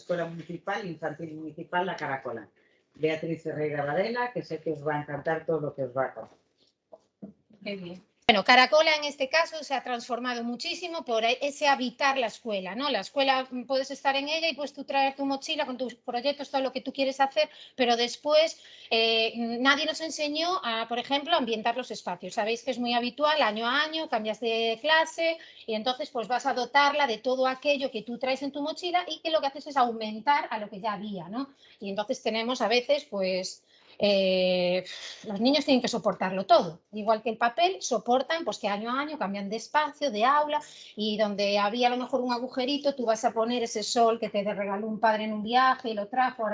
Escuela Municipal, Infantil Municipal La Caracola. Beatriz Herrera Varela, que sé que os va a encantar todo lo que os va a contar. Bien. Bueno, Caracola en este caso se ha transformado muchísimo por e- ese habitar la escuela, ¿no? La escuela mm, puedes estar en ella y puedes tú traer tu mochila con tus proyectos, todo lo que tú quieres hacer, pero después eh, nadie nos enseñó a, por ejemplo, ambientar los espacios. Sabéis que es muy habitual, año a año, cambias de clase y entonces pues vas a dotarla de todo aquello que tú traes en tu mochila y que lo que haces es aumentar a lo que ya había, ¿no? Y entonces tenemos a veces pues eh, los niños tienen que soportarlo todo, igual que el papel, soportan pues que año a año cambian de espacio, de aula y donde había a lo mejor un agujerito, tú vas a poner ese sol que te regaló un padre en un viaje y lo trajo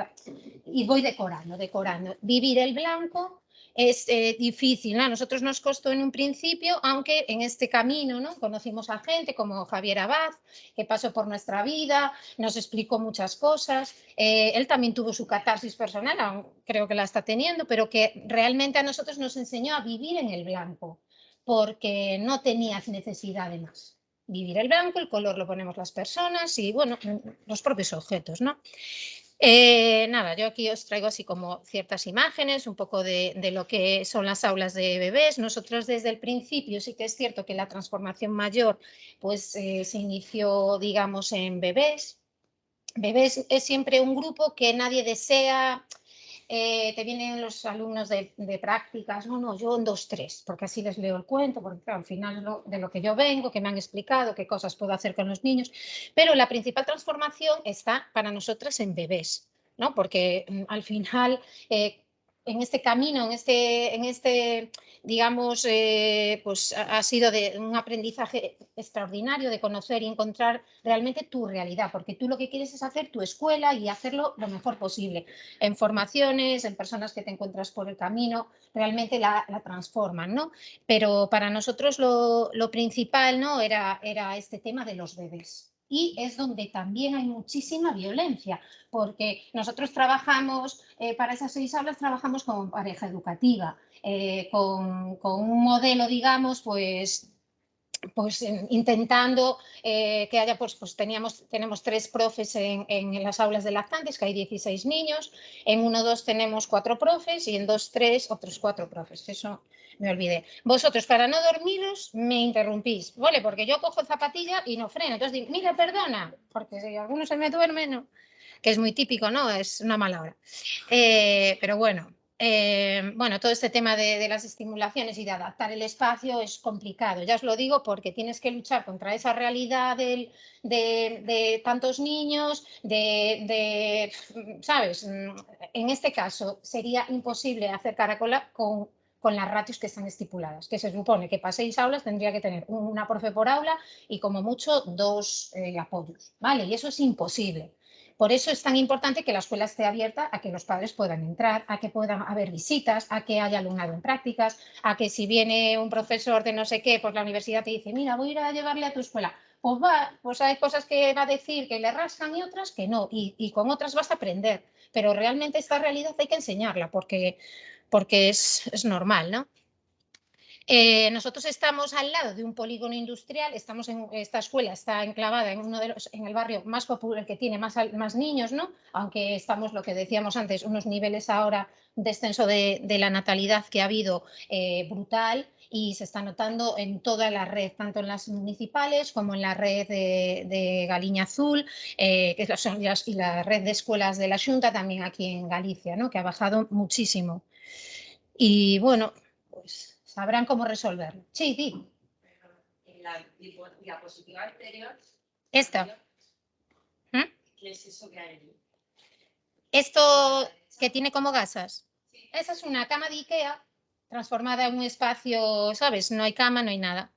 y voy decorando, decorando. Vivir el blanco es eh, difícil, ¿no? A nosotros nos costó en un principio, aunque en este camino, ¿no? Conocimos a gente como Javier Abad, que pasó por nuestra vida, nos explicó muchas cosas. Eh, él también tuvo su catarsis personal, aún creo que la está teniendo, pero que realmente a nosotros nos enseñó a vivir en el blanco, porque no tenías necesidad de más. Vivir el blanco, el color lo ponemos las personas y, bueno, los propios objetos, ¿no? Eh, nada, yo aquí os traigo así como ciertas imágenes, un poco de, de lo que son las aulas de bebés. Nosotros desde el principio sí que es cierto que la transformación mayor pues eh, se inició, digamos, en bebés. Bebés es siempre un grupo que nadie desea, eh, te vienen los alumnos de, prácticas, no, no, yo en dos, tres, porque así les leo el cuento, porque al final lo- de lo que yo vengo, que me han explicado, qué cosas puedo hacer con los niños, pero la principal transformación está para nosotras en bebés, ¿no? Porque mm, al final, eh, en este camino, en este, en este digamos, eh, pues ha sido de un aprendizaje extraordinario de conocer y encontrar realmente tu realidad, porque tú lo que quieres es hacer tu escuela y hacerlo lo mejor posible en formaciones, en personas que te encuentras por el camino, realmente la, la transforman, ¿no? Pero para nosotros lo, lo principal, ¿no? Era, era este tema de los bebés. Y es donde también hay muchísima violencia, porque nosotros trabajamos, eh, para esas seis aulas trabajamos con pareja educativa, eh, con, con un modelo, digamos, pues pues en- intentando eh, que haya, pues, pues teníamos, tenemos tres profes en, las aulas de lactantes, que hay 16 niños, en uno dos tenemos cuatro profes y en dos tres otros cuatro profes, eso me olvidé. Vosotros para no dormiros me interrumpís, ¿vale? Porque yo cojo zapatilla y no freno, entonces mira, perdona, porque si alguno se me duerme, no, que es muy típico, ¿no? Es una mala hora. Eh, pero bueno, eh, bueno, todo este tema de, las estimulaciones y de adaptar el espacio es complicado. Ya os lo digo porque tienes que luchar contra esa realidad del- de, tantos niños, de, de, ¿sabes? Mm, En este caso sería imposible hacer caracola con, con las ratios que están estipuladas, que se supone que para seis aulas tendría que tener una profe por aula y como mucho dos eh, apoyos, ¿vale? Y eso es imposible. Por eso es tan importante que la escuela esté abierta a que los padres puedan entrar, a que puedan haber visitas, a que haya alumnado en prácticas, a que si viene un profesor de no sé qué, pues la universidad te dice, mira, voy a ir a llevarle a tu escuela. Pues va, pues hay cosas que va a decir que le rascan y otras que no, y, y con otras vas a aprender. Pero realmente esta realidad hay que enseñarla porque, porque es, es normal, ¿no? Eh, nosotros estamos al lado de un polígono industrial, estamos en esta escuela está enclavada en uno de los, en el barrio más popular que tiene más, niños, ¿no? Aunque estamos lo que decíamos antes, unos niveles ahora de descenso de, de la natalidad que ha habido eh, brutal y se está notando en toda la red, tanto en las municipales como en la red de, de Galiña Azul, eh, que es la, y la red de escuelas de la Junta también aquí en Galicia, ¿no? Que ha bajado muchísimo. Y bueno, sabrán cómo resolverlo. Sí, di. En la diapositiva anterior. Esta. ¿Mm? ¿Qué es eso que hay allí? Esto que tiene como gasas. Sí. Esa es una cama de Ikea transformada en un espacio, ¿sabes? No hay cama, no hay nada.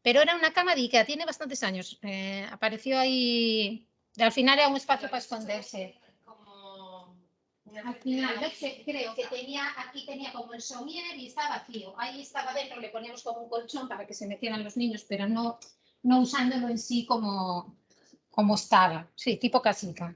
Pero era una cama de Ikea, tiene bastantes años. Eh, apareció ahí. Al final era un espacio para esconderse. Al final, que- creo que tenía, aquí tenía como el somier y está vacío. Ahí estaba dentro, le poníamos como un colchón para que se metieran los niños, pero no, no usándolo en sí como, como estaba. Sí, tipo casita.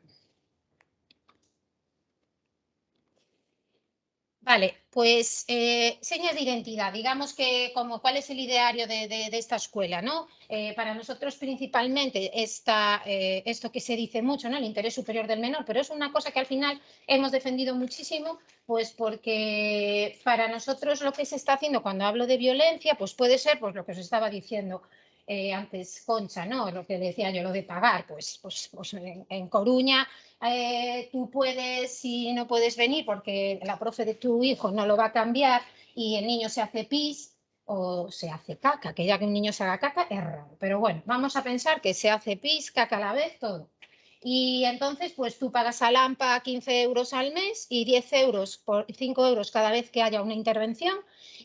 Vale, pues eh, señas de identidad, digamos que como cuál es el ideario de, de- esta escuela, ¿no? Eh, para nosotros principalmente está eh, esto que se dice mucho, ¿no? El interés superior del menor, pero es una cosa que al final hemos defendido muchísimo, pues porque para nosotros lo que se está haciendo cuando hablo de violencia, pues puede ser pues lo que os estaba diciendo eh, antes Concha, ¿no? Lo que decía yo, lo de pagar, pues, pues, pues en, Coruña eh, tú puedes, si no puedes venir porque la profe de tu hijo no lo va a cambiar y el niño se hace pis o se hace caca, que ya que un niño se haga caca es raro. Pero bueno, vamos a pensar que se hace pis, caca a la vez, todo. Y entonces, pues tú pagas a Lampa 15 euros al mes y 10 euros por 5 euros cada vez que haya una intervención.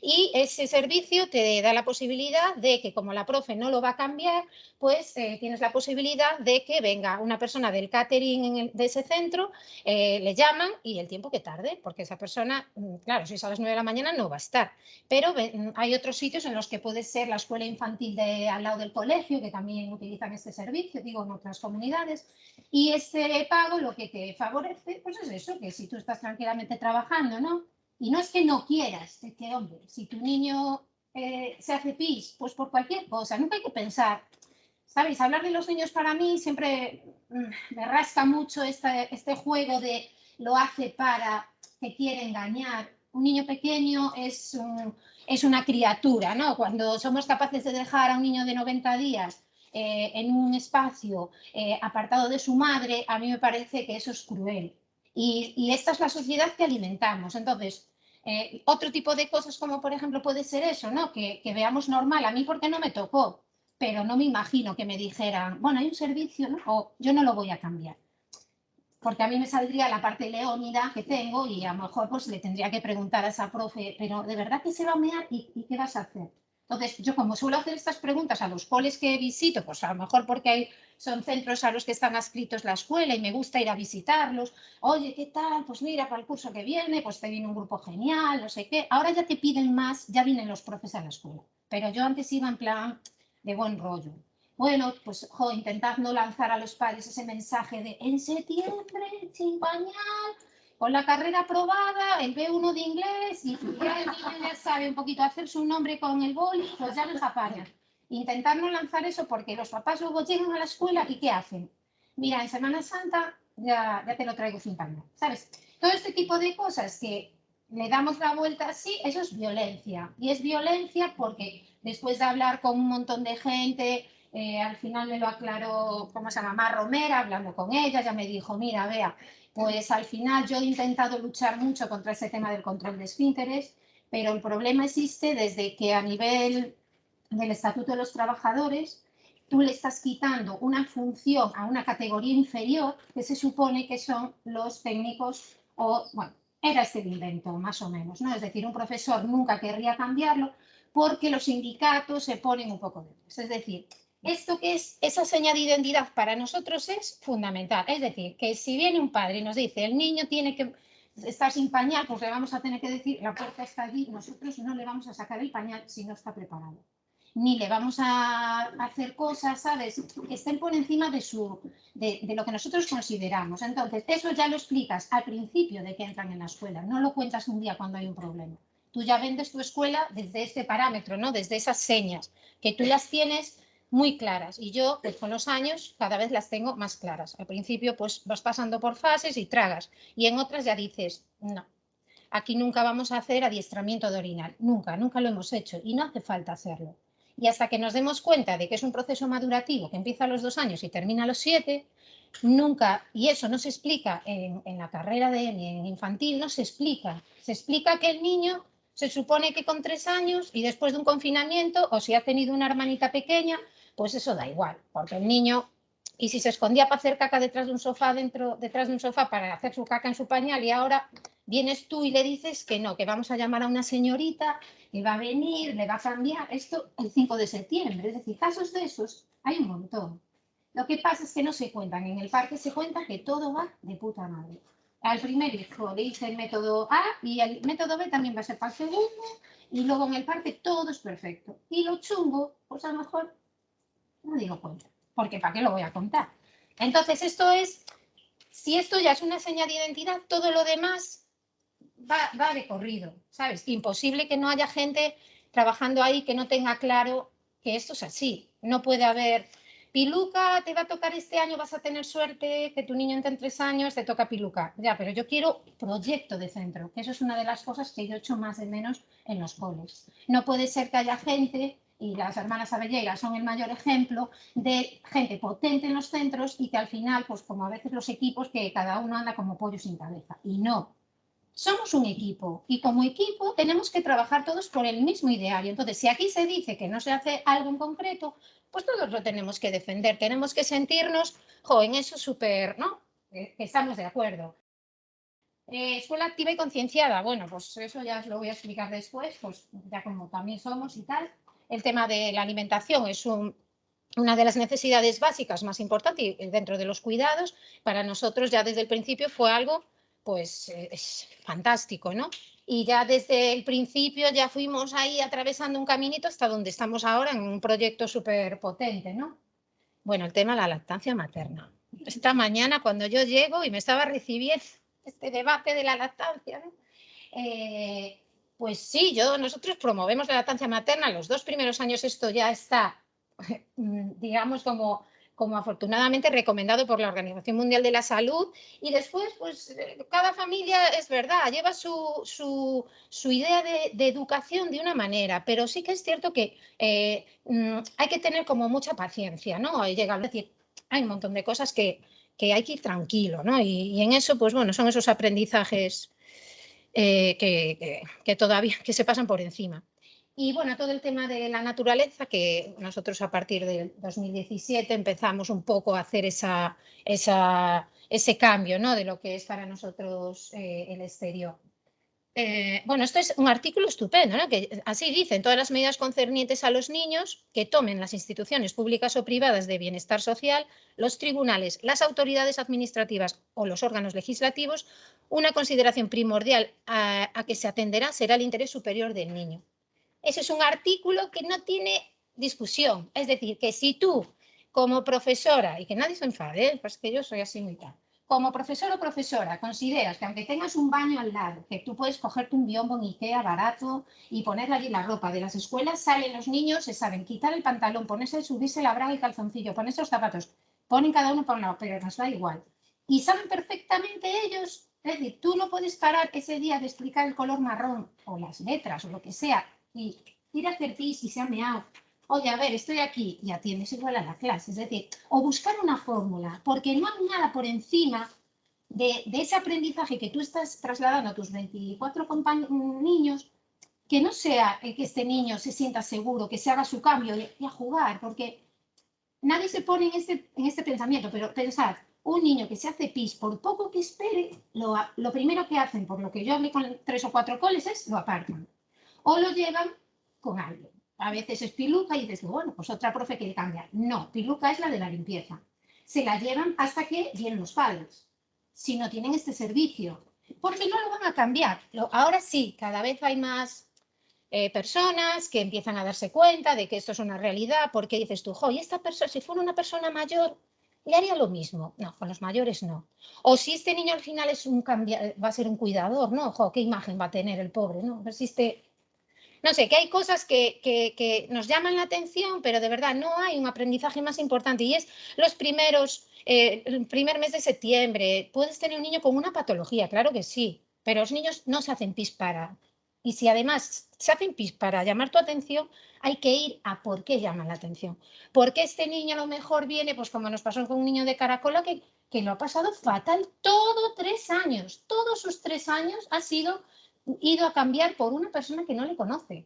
Y ese servicio te da la posibilidad de que, como la profe no lo va a cambiar, pues eh, tienes la posibilidad de que venga una persona del catering en el- de ese centro, eh, le llaman y el tiempo que tarde, porque esa persona, mm, claro, si es a las 9 de la mañana no va a estar. Pero mm, hay otros sitios en los que puede ser la escuela infantil de al lado del colegio, que también utilizan este servicio, digo, en otras comunidades. Y ese pago lo que te favorece, pues es eso, que si tú estás tranquilamente trabajando, ¿no? Y no es que no quieras, es que, hombre, si tu niño eh, se hace pis, pues por cualquier cosa, nunca hay que pensar, ¿sabéis? Hablar de los niños para mí siempre mm, me rasca mucho este, este juego de lo hace para, que quiere engañar. Un niño pequeño es, es una criatura, ¿no? Cuando somos capaces de dejar a un niño de 90 días eh, en un espacio eh, apartado de su madre, a mí me parece que eso es cruel. Y, esta es la sociedad que alimentamos. Entonces, eh, otro tipo de cosas como por ejemplo puede ser eso, ¿no? Que, veamos normal, a mí porque no me tocó, pero no me imagino que me dijeran, bueno, hay un servicio, ¿no? O yo no lo voy a cambiar. Porque a mí me saldría la parte leónida que tengo y a lo mejor pues le tendría que preguntar a esa profe, pero ¿de verdad que se va a mear y qué vas a hacer? Entonces, yo como suelo hacer estas preguntas a los coles que visito, pues a lo mejor porque hay, son centros a los que están adscritos la escuela y me gusta ir a visitarlos. Oye, ¿qué tal? Pues mira, para el curso que viene, pues te viene un grupo genial, no sé qué. Ahora ya te piden más, ya vienen los profes a la escuela. Pero yo antes iba en plan de buen rollo. Bueno, pues jo, intentad no lanzar a los padres ese mensaje de en septiembre, sin con la carrera aprobada, el B1 de inglés y ya el niño ya sabe un poquito hacer su nombre con el boli, pues ya los apañan. Intentar no lanzar eso porque los papás luego llegan a la escuela y ¿qué hacen? Mira, en Semana Santa ya, te lo traigo sin pañal, ¿sabes? Todo este tipo de cosas que le damos la vuelta así, eso es violencia. Y es violencia porque después de hablar con un montón de gente, eh, al final me lo aclaró, ¿cómo se llama? Mar Romera, hablando con ella, ya me dijo, mira, vea, pues al final yo he intentado luchar mucho contra ese tema del control de esfínteres, pero el problema existe desde que a nivel del Estatuto de los Trabajadores tú le estás quitando una función a una categoría inferior que se supone que son los técnicos o, bueno, era este el invento, más o menos, ¿no? Es decir, un profesor nunca querría cambiarlo porque los sindicatos se ponen un poco detrás. Es decir, esto que es esa seña de identidad para nosotros es fundamental. Es decir, que si viene un padre y nos dice el niño tiene que estar sin pañal, pues le vamos a tener que decir la puerta está allí, nosotros no le vamos a sacar el pañal si no está preparado. Ni le vamos a hacer cosas, ¿sabes? Que estén por encima de, su, de, lo que nosotros consideramos. Entonces, eso ya lo explicas al principio de que entran en la escuela, no lo cuentas un día cuando hay un problema. Tú ya vendes tu escuela desde este parámetro, ¿no? Desde esas señas, que tú las tienes muy claras y yo pues con los años cada vez las tengo más claras. Al principio pues vas pasando por fases y tragas y en otras ya dices, no, aquí nunca vamos a hacer adiestramiento de orinal, nunca, nunca lo hemos hecho y no hace falta hacerlo. Y hasta que nos demos cuenta de que es un proceso madurativo que empieza a los dos años y termina a los siete, nunca, y eso no se explica en, en la carrera de ni en infantil, no se explica. Se explica que el niño se supone que con tres años y después de un confinamiento o si ha tenido una hermanita pequeña, pues eso da igual, porque el niño, y si se escondía para hacer caca detrás de un sofá, dentro, detrás de un sofá para hacer su caca en su pañal y ahora vienes tú y le dices que no, que vamos a llamar a una señorita que va a venir, le va a cambiar esto el 5 de septiembre. Es decir, casos de esos hay un montón. Lo que pasa es que no se cuentan. En el parque se cuenta que todo va de puta madre. Al primer hijo le hice el método A y el método B también va a ser para el segundo y luego en el parque todo es perfecto. Y lo chungo, pues a lo mejor no digo cuenta, porque ¿para qué lo voy a contar? Entonces esto es, si esto ya es una señal de identidad, todo lo demás va, va de corrido, ¿sabes? Imposible que no haya gente trabajando ahí que no tenga claro que esto es así. No puede haber Piluca, te va a tocar este año, vas a tener suerte, que tu niño entre en tres años, te toca Piluca. Ya, pero yo quiero proyecto de centro, que eso es una de las cosas que yo echo más de menos en los coles. No puede ser que haya gente, y las hermanas Abelleira son el mayor ejemplo, de gente potente en los centros y que al final, pues como a veces los equipos, que cada uno anda como pollo sin cabeza. Y no, somos un equipo y como equipo tenemos que trabajar todos por el mismo ideario. Entonces, si aquí se dice que no se hace algo en concreto, pues todos lo tenemos que defender. Tenemos que sentirnos, jo, en eso súper, ¿no? Que estamos de acuerdo. Eh, escuela activa y concienciada. Bueno, pues eso ya os lo voy a explicar después, pues ya como también somos y tal. El tema de la alimentación es un, una de las necesidades básicas más importantes dentro de los cuidados. Para nosotros ya desde el principio fue algo pues eh, fantástico, ¿no? Y ya desde el principio ya fuimos ahí atravesando un caminito hasta donde estamos ahora en un proyecto súper potente, ¿no? Bueno, el tema de la lactancia materna. Esta mañana cuando yo llego y me estaba recibiendo este debate de la lactancia, ¿no? Eh, pues sí, yo, nosotros promovemos la lactancia materna. Los dos primeros años esto ya está, digamos, como como afortunadamente recomendado por la Organización Mundial de la Salud. Y después, pues eh, cada familia es verdad, lleva su, idea de, educación de una manera, pero sí que es cierto que eh, mm, hay que tener como mucha paciencia, ¿no? Llega a decir, hay un montón de cosas que, hay que ir tranquilo, ¿no? Y, en eso, pues bueno, son esos aprendizajes eh, que, todavía que se pasan por encima. Y bueno, todo el tema de la naturaleza, que nosotros a partir del 2017 empezamos un poco a hacer esa, ese cambio ¿no? de lo que es para nosotros eh, el exterior. Eh, bueno, esto es un artículo estupendo, ¿no? que así dicen todas las medidas concernientes a los niños que tomen las instituciones públicas o privadas de bienestar social, los tribunales, las autoridades administrativas o los órganos legislativos, una consideración primordial a que se atenderá será el interés superior del niño. Ese es un artículo que no tiene discusión. Es decir, que si tú, como profesora, y que nadie se enfade, ¿eh? pues que yo soy así muy tal, como profesor o profesora consideras que aunque tengas un baño al lado, que tú puedes cogerte un biombo en Ikea barato y ponerle allí la ropa de las escuelas, salen los niños, se saben quitar el pantalón, ponerse, subirse la braga y calzoncillo, ponerse los zapatos, ponen cada uno por un lado, pero nos da igual. Y saben perfectamente ellos, es decir, tú no puedes parar ese día de explicar el color marrón o las letras o lo que sea y ir a hacer pis y se ha meado. Oye, a ver, estoy aquí y atiendes igual a la clase. Es decir, o buscar una fórmula, porque no hay nada por encima de, ese aprendizaje que tú estás trasladando a tus 24 niños, que no sea que este niño se sienta seguro, que se haga su cambio y, a jugar, porque nadie se pone en este, en este pensamiento, pero pensad, un niño que se hace pis, por poco que espere, lo, lo primero que hacen, por lo que yo hablé con tres o cuatro coles, es lo apartan o lo llevan con alguien. A veces es piluca y dices, bueno, pues otra profe quiere cambiar. No, piluca es la de la limpieza. Se la llevan hasta que vienen los padres, si no tienen este servicio, porque no lo van a cambiar. Ahora sí, cada vez hay más eh, personas que empiezan a darse cuenta de que esto es una realidad, porque dices tú, jo, y esta persona, si fuera una persona mayor, le haría lo mismo. No, con los mayores no. O si este niño al final es un va a ser un cuidador, ¿no? Jo, qué imagen va a tener el pobre, ¿no? Persiste no sé, que hay cosas que, nos llaman la atención, pero de verdad no hay un aprendizaje más importante y es los primeros, eh, el primer mes de septiembre. Puedes tener un niño con una patología, claro que sí, pero los niños no se hacen pis para. Y si además se hacen pis para llamar tu atención, hay que ir a por qué llaman la atención. Porque este niño a lo mejor viene, pues como nos pasó con un niño de Caracola, que, que lo ha pasado fatal todo tres años. Todos sus tres años ha sido ido a cambiar por una persona que no le conoce.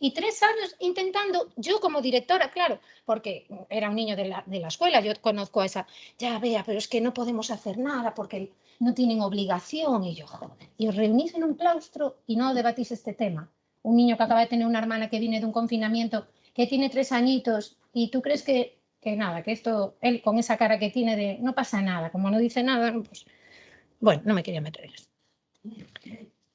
Y tres años intentando, yo como directora, claro, porque era un niño de la, de la, escuela, yo conozco a esa, ya vea, pero es que no podemos hacer nada porque no tienen obligación. Y yo, joder, y os reunís en un claustro y no debatís este tema. Un niño que acaba de tener una hermana que viene de un confinamiento, que tiene tres añitos, y tú crees que, que nada, que esto, él con esa cara que tiene de no pasa nada, como no dice nada, pues, bueno, no me quería meter en eso.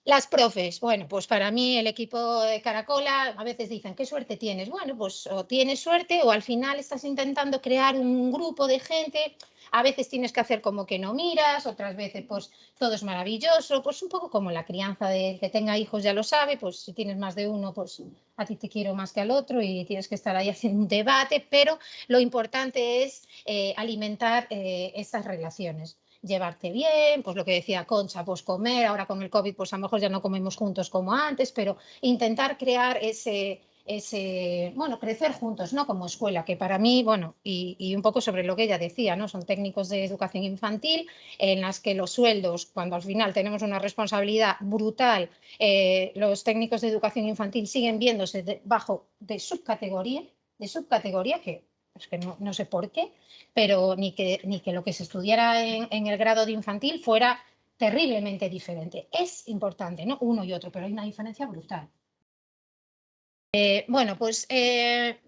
Las profes, bueno, pues para mí el equipo de Caracola a veces dicen, ¿qué suerte tienes? Bueno, pues o tienes suerte o al final estás intentando crear un grupo de gente. a veces tienes que hacer como que no miras, otras veces pues todo es maravilloso, pues un poco como la crianza del que tenga hijos ya lo sabe, pues si tienes más de uno, pues a ti te quiero más que al otro y tienes que estar ahí haciendo un debate, pero lo importante es eh, alimentar eh, estas relaciones llevarte bien, pues lo que decía Concha, pues comer, ahora con el COVID pues a lo mejor ya no comemos juntos como antes, pero intentar crear ese, ese, bueno, crecer juntos, ¿no? Como escuela, que para mí, bueno, y, y, un poco sobre lo que ella decía, ¿no? Son técnicos de educación infantil en las que los sueldos, cuando al final tenemos una responsabilidad brutal, eh, los técnicos de educación infantil siguen viéndose debajo de subcategoría, de subcategoría que es que no, no, sé por qué, pero ni que, ni que lo que se estudiara en, el grado de infantil fuera terriblemente diferente. Es importante, ¿no? Uno y otro, pero hay una diferencia brutal. Eh, bueno, pues eh,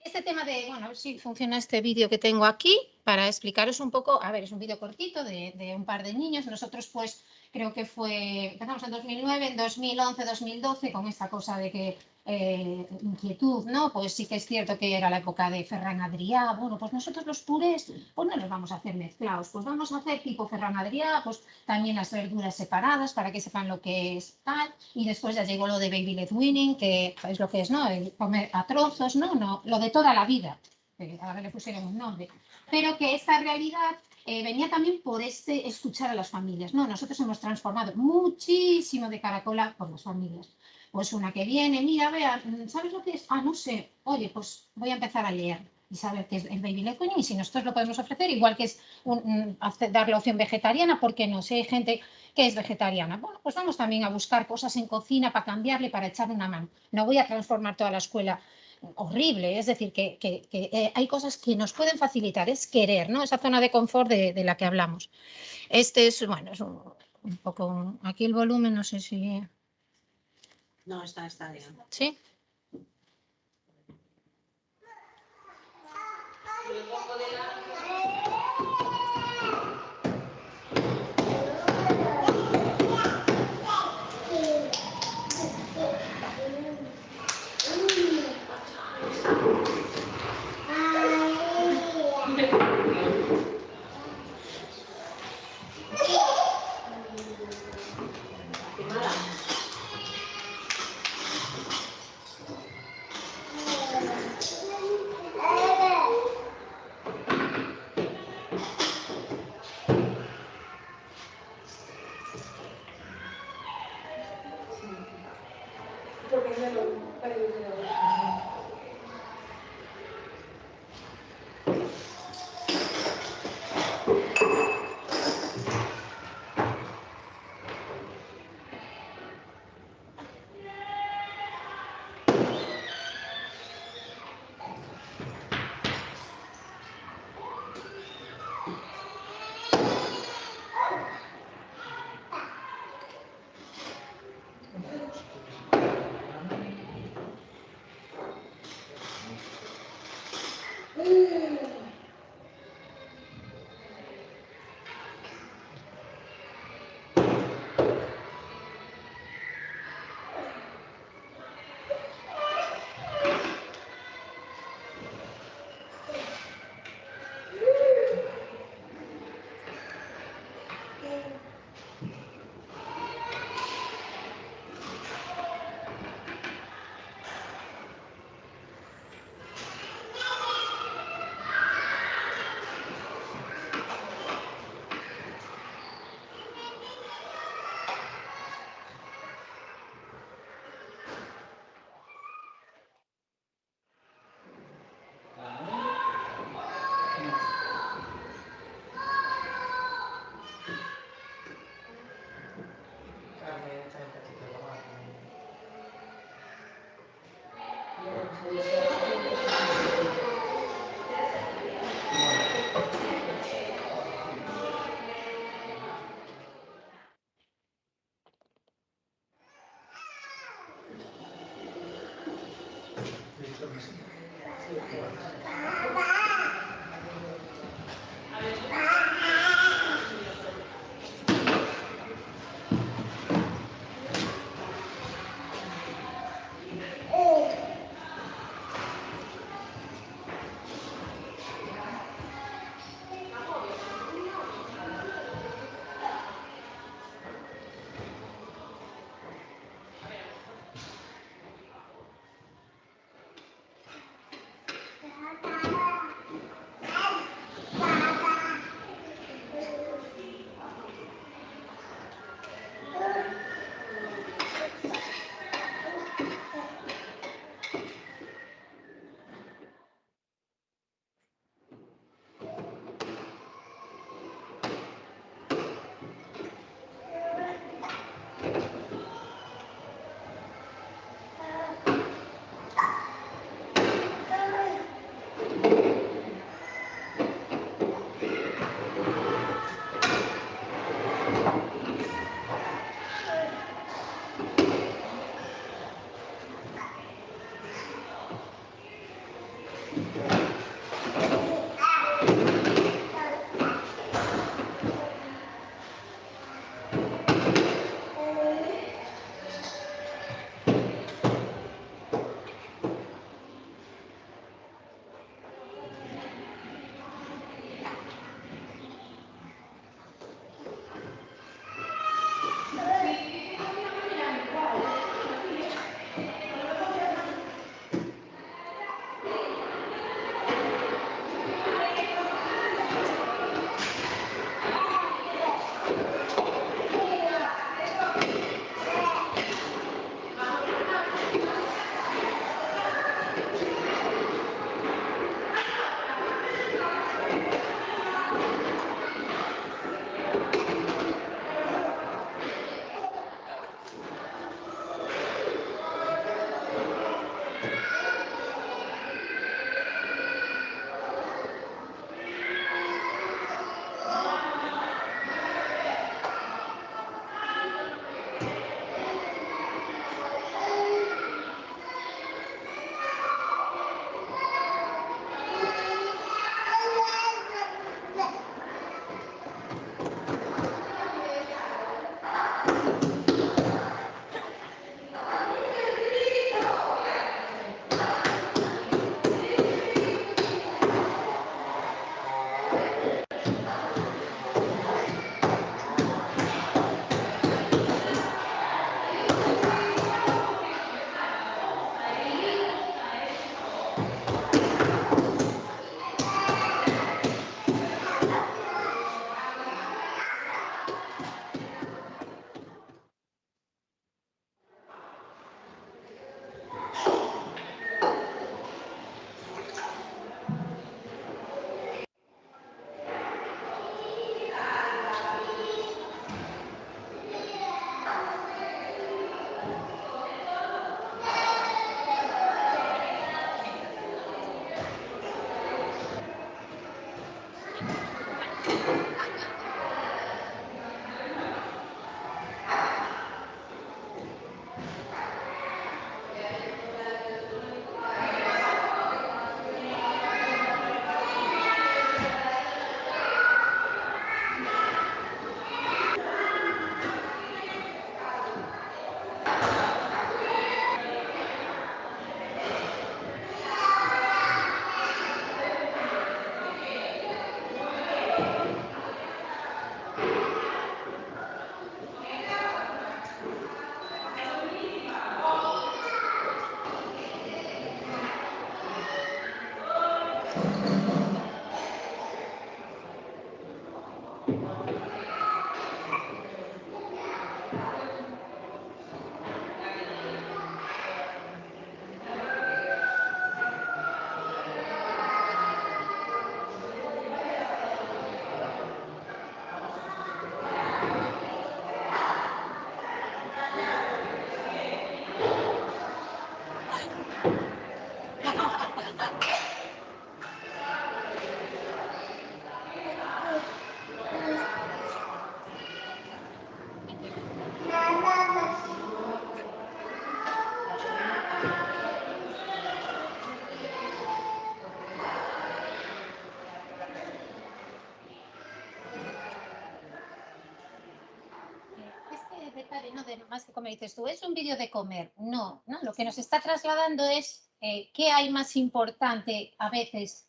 este tema de, bueno, a ver si funciona este vídeo que tengo aquí para explicaros un poco, a ver, es un vídeo cortito de un par de niños. Nosotros pues creo que fue, empezamos en 2009, en 2011, 2012 con esta cosa de que eh, inquietud, ¿no? Pues sí que es cierto que era la época de Ferran Adrià, bueno, pues nosotros los purés, pues no los vamos a hacer mezclados, pues vamos a hacer tipo Ferran Adrià, pues también las verduras separadas para que sepan lo que es tal, y después ya llegó lo de Baby Led Winning, que es lo que es, ¿no? El comer a trozos, ¿no? no lo de toda la vida, que ahora le pusieron un nombre, pero que esta realidad eh, venía también por este escuchar a las familias, ¿no? Nosotros hemos transformado muchísimo de Caracola por las familias pues una que viene, mira, vea, ¿sabes lo que es? Ah, no sé, oye, pues voy a empezar a leer y saber qué es el baby led weaning y si nosotros lo podemos ofrecer, igual que es un, dar opción vegetariana, porque no? Si hay gente que es vegetariana, bueno, pues vamos también a buscar cosas en cocina para cambiarle, para echar una mano. No voy a transformar toda la escuela horrible, es decir, que, que, que eh, hay cosas que nos pueden facilitar, es querer, ¿no? Esa zona de confort de, de la que hablamos. Este es, bueno, es un, un poco, un, aquí el volumen, no sé si... No, está, está bien. ¿Sí? Comer, dices tú, es un vídeo de comer. No, no, lo que nos está trasladando es eh, qué hay más importante a veces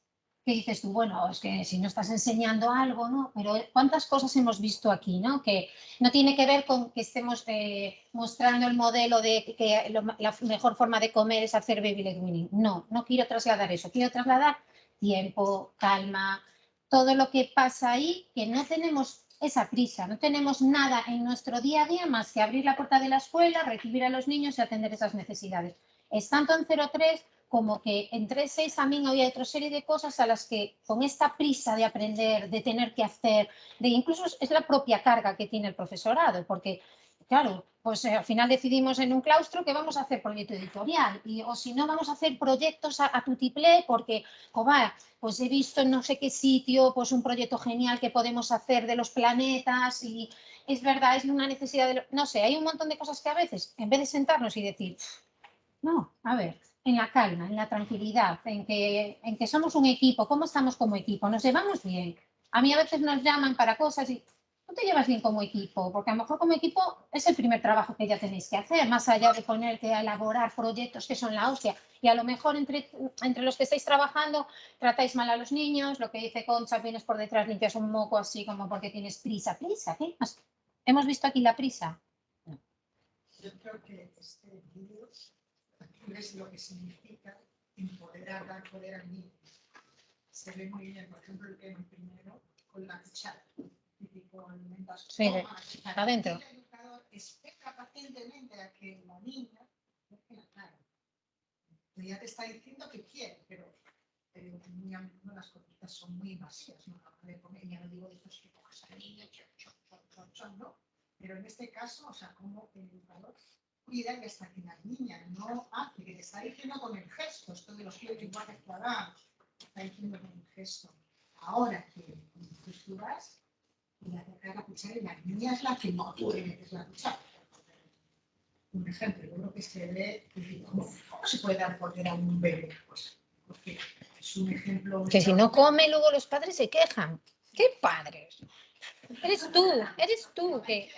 que dices tú, bueno, es que si no estás enseñando algo, ¿no? Pero cuántas cosas hemos visto aquí, ¿no? Que no tiene que ver con que estemos eh, mostrando el modelo de que lo- la mejor forma de comer es hacer baby led weaning. No, no quiero trasladar eso. Quiero trasladar tiempo, calma, todo lo que pasa ahí, que no tenemos esa prisa, no tenemos nada en nuestro día a día más que abrir la puerta de la escuela, recibir a los niños y atender esas necesidades. Es tanto en 03 como que en 3.6 también había otra serie de cosas a las que con esta prisa de aprender, de tener que hacer, de incluso es- es la propia carga que tiene el profesorado, porque claro, pues eh, al final decidimos en un claustro que vamos a hacer proyecto editorial y, o si no vamos a hacer proyectos a, a tutiplé porque, joder, pues he visto en no sé qué sitio pues un proyecto genial que podemos hacer de los planetas y es verdad, es una necesidad de... lo- No sé, hay un montón de cosas que a veces, en vez de sentarnos y decir, no, a ver, en la calma, en la tranquilidad, en que, en que somos un equipo, ¿cómo estamos como equipo? ¿Nos llevamos bien? A mí a veces nos llaman para cosas y no te llevas bien como equipo, porque a lo mejor como equipo es el primer trabajo que ya tenéis que hacer, más allá de ponerte a elaborar proyectos que son la hostia. Y a lo mejor entre, entre los que estáis trabajando tratáis mal a los niños, lo que dice Concha, vienes por detrás, limpias un moco así como porque tienes prisa. ¿Prisa? Más? ¿Hemos visto aquí la prisa? Yo creo que este vídeo es lo que significa empoderar, dar poder al niño. Se ve muy bien, por ejemplo, el tema primero con la cuchara. Típico alimentas Sí, cuchara. adentro. Espera pacientemente a que la niña deje la cara. Ya te está diciendo que quiere, pero eh, muy a las conductas son muy invasivas. ¿no? Ya no digo de estos que coges al niño, chon, chon, chon, chon, no. Pero en este caso, o sea, como el educador cuida y hasta que la niña no hace, que te está diciendo con el gesto, esto de los pies lenguajes cuadrados, está diciendo con el gesto. Ahora que tú vas y le acercas la cuchara y la niña es la que no, la cuchara. Un ejemplo, yo creo que se ve, ¿cómo, cómo se puede dar poder a un bebé? Pues, porque es un ejemplo. Que si no come, luego los padres se quejan. ¿Qué padres? Eres tú, eres tú que...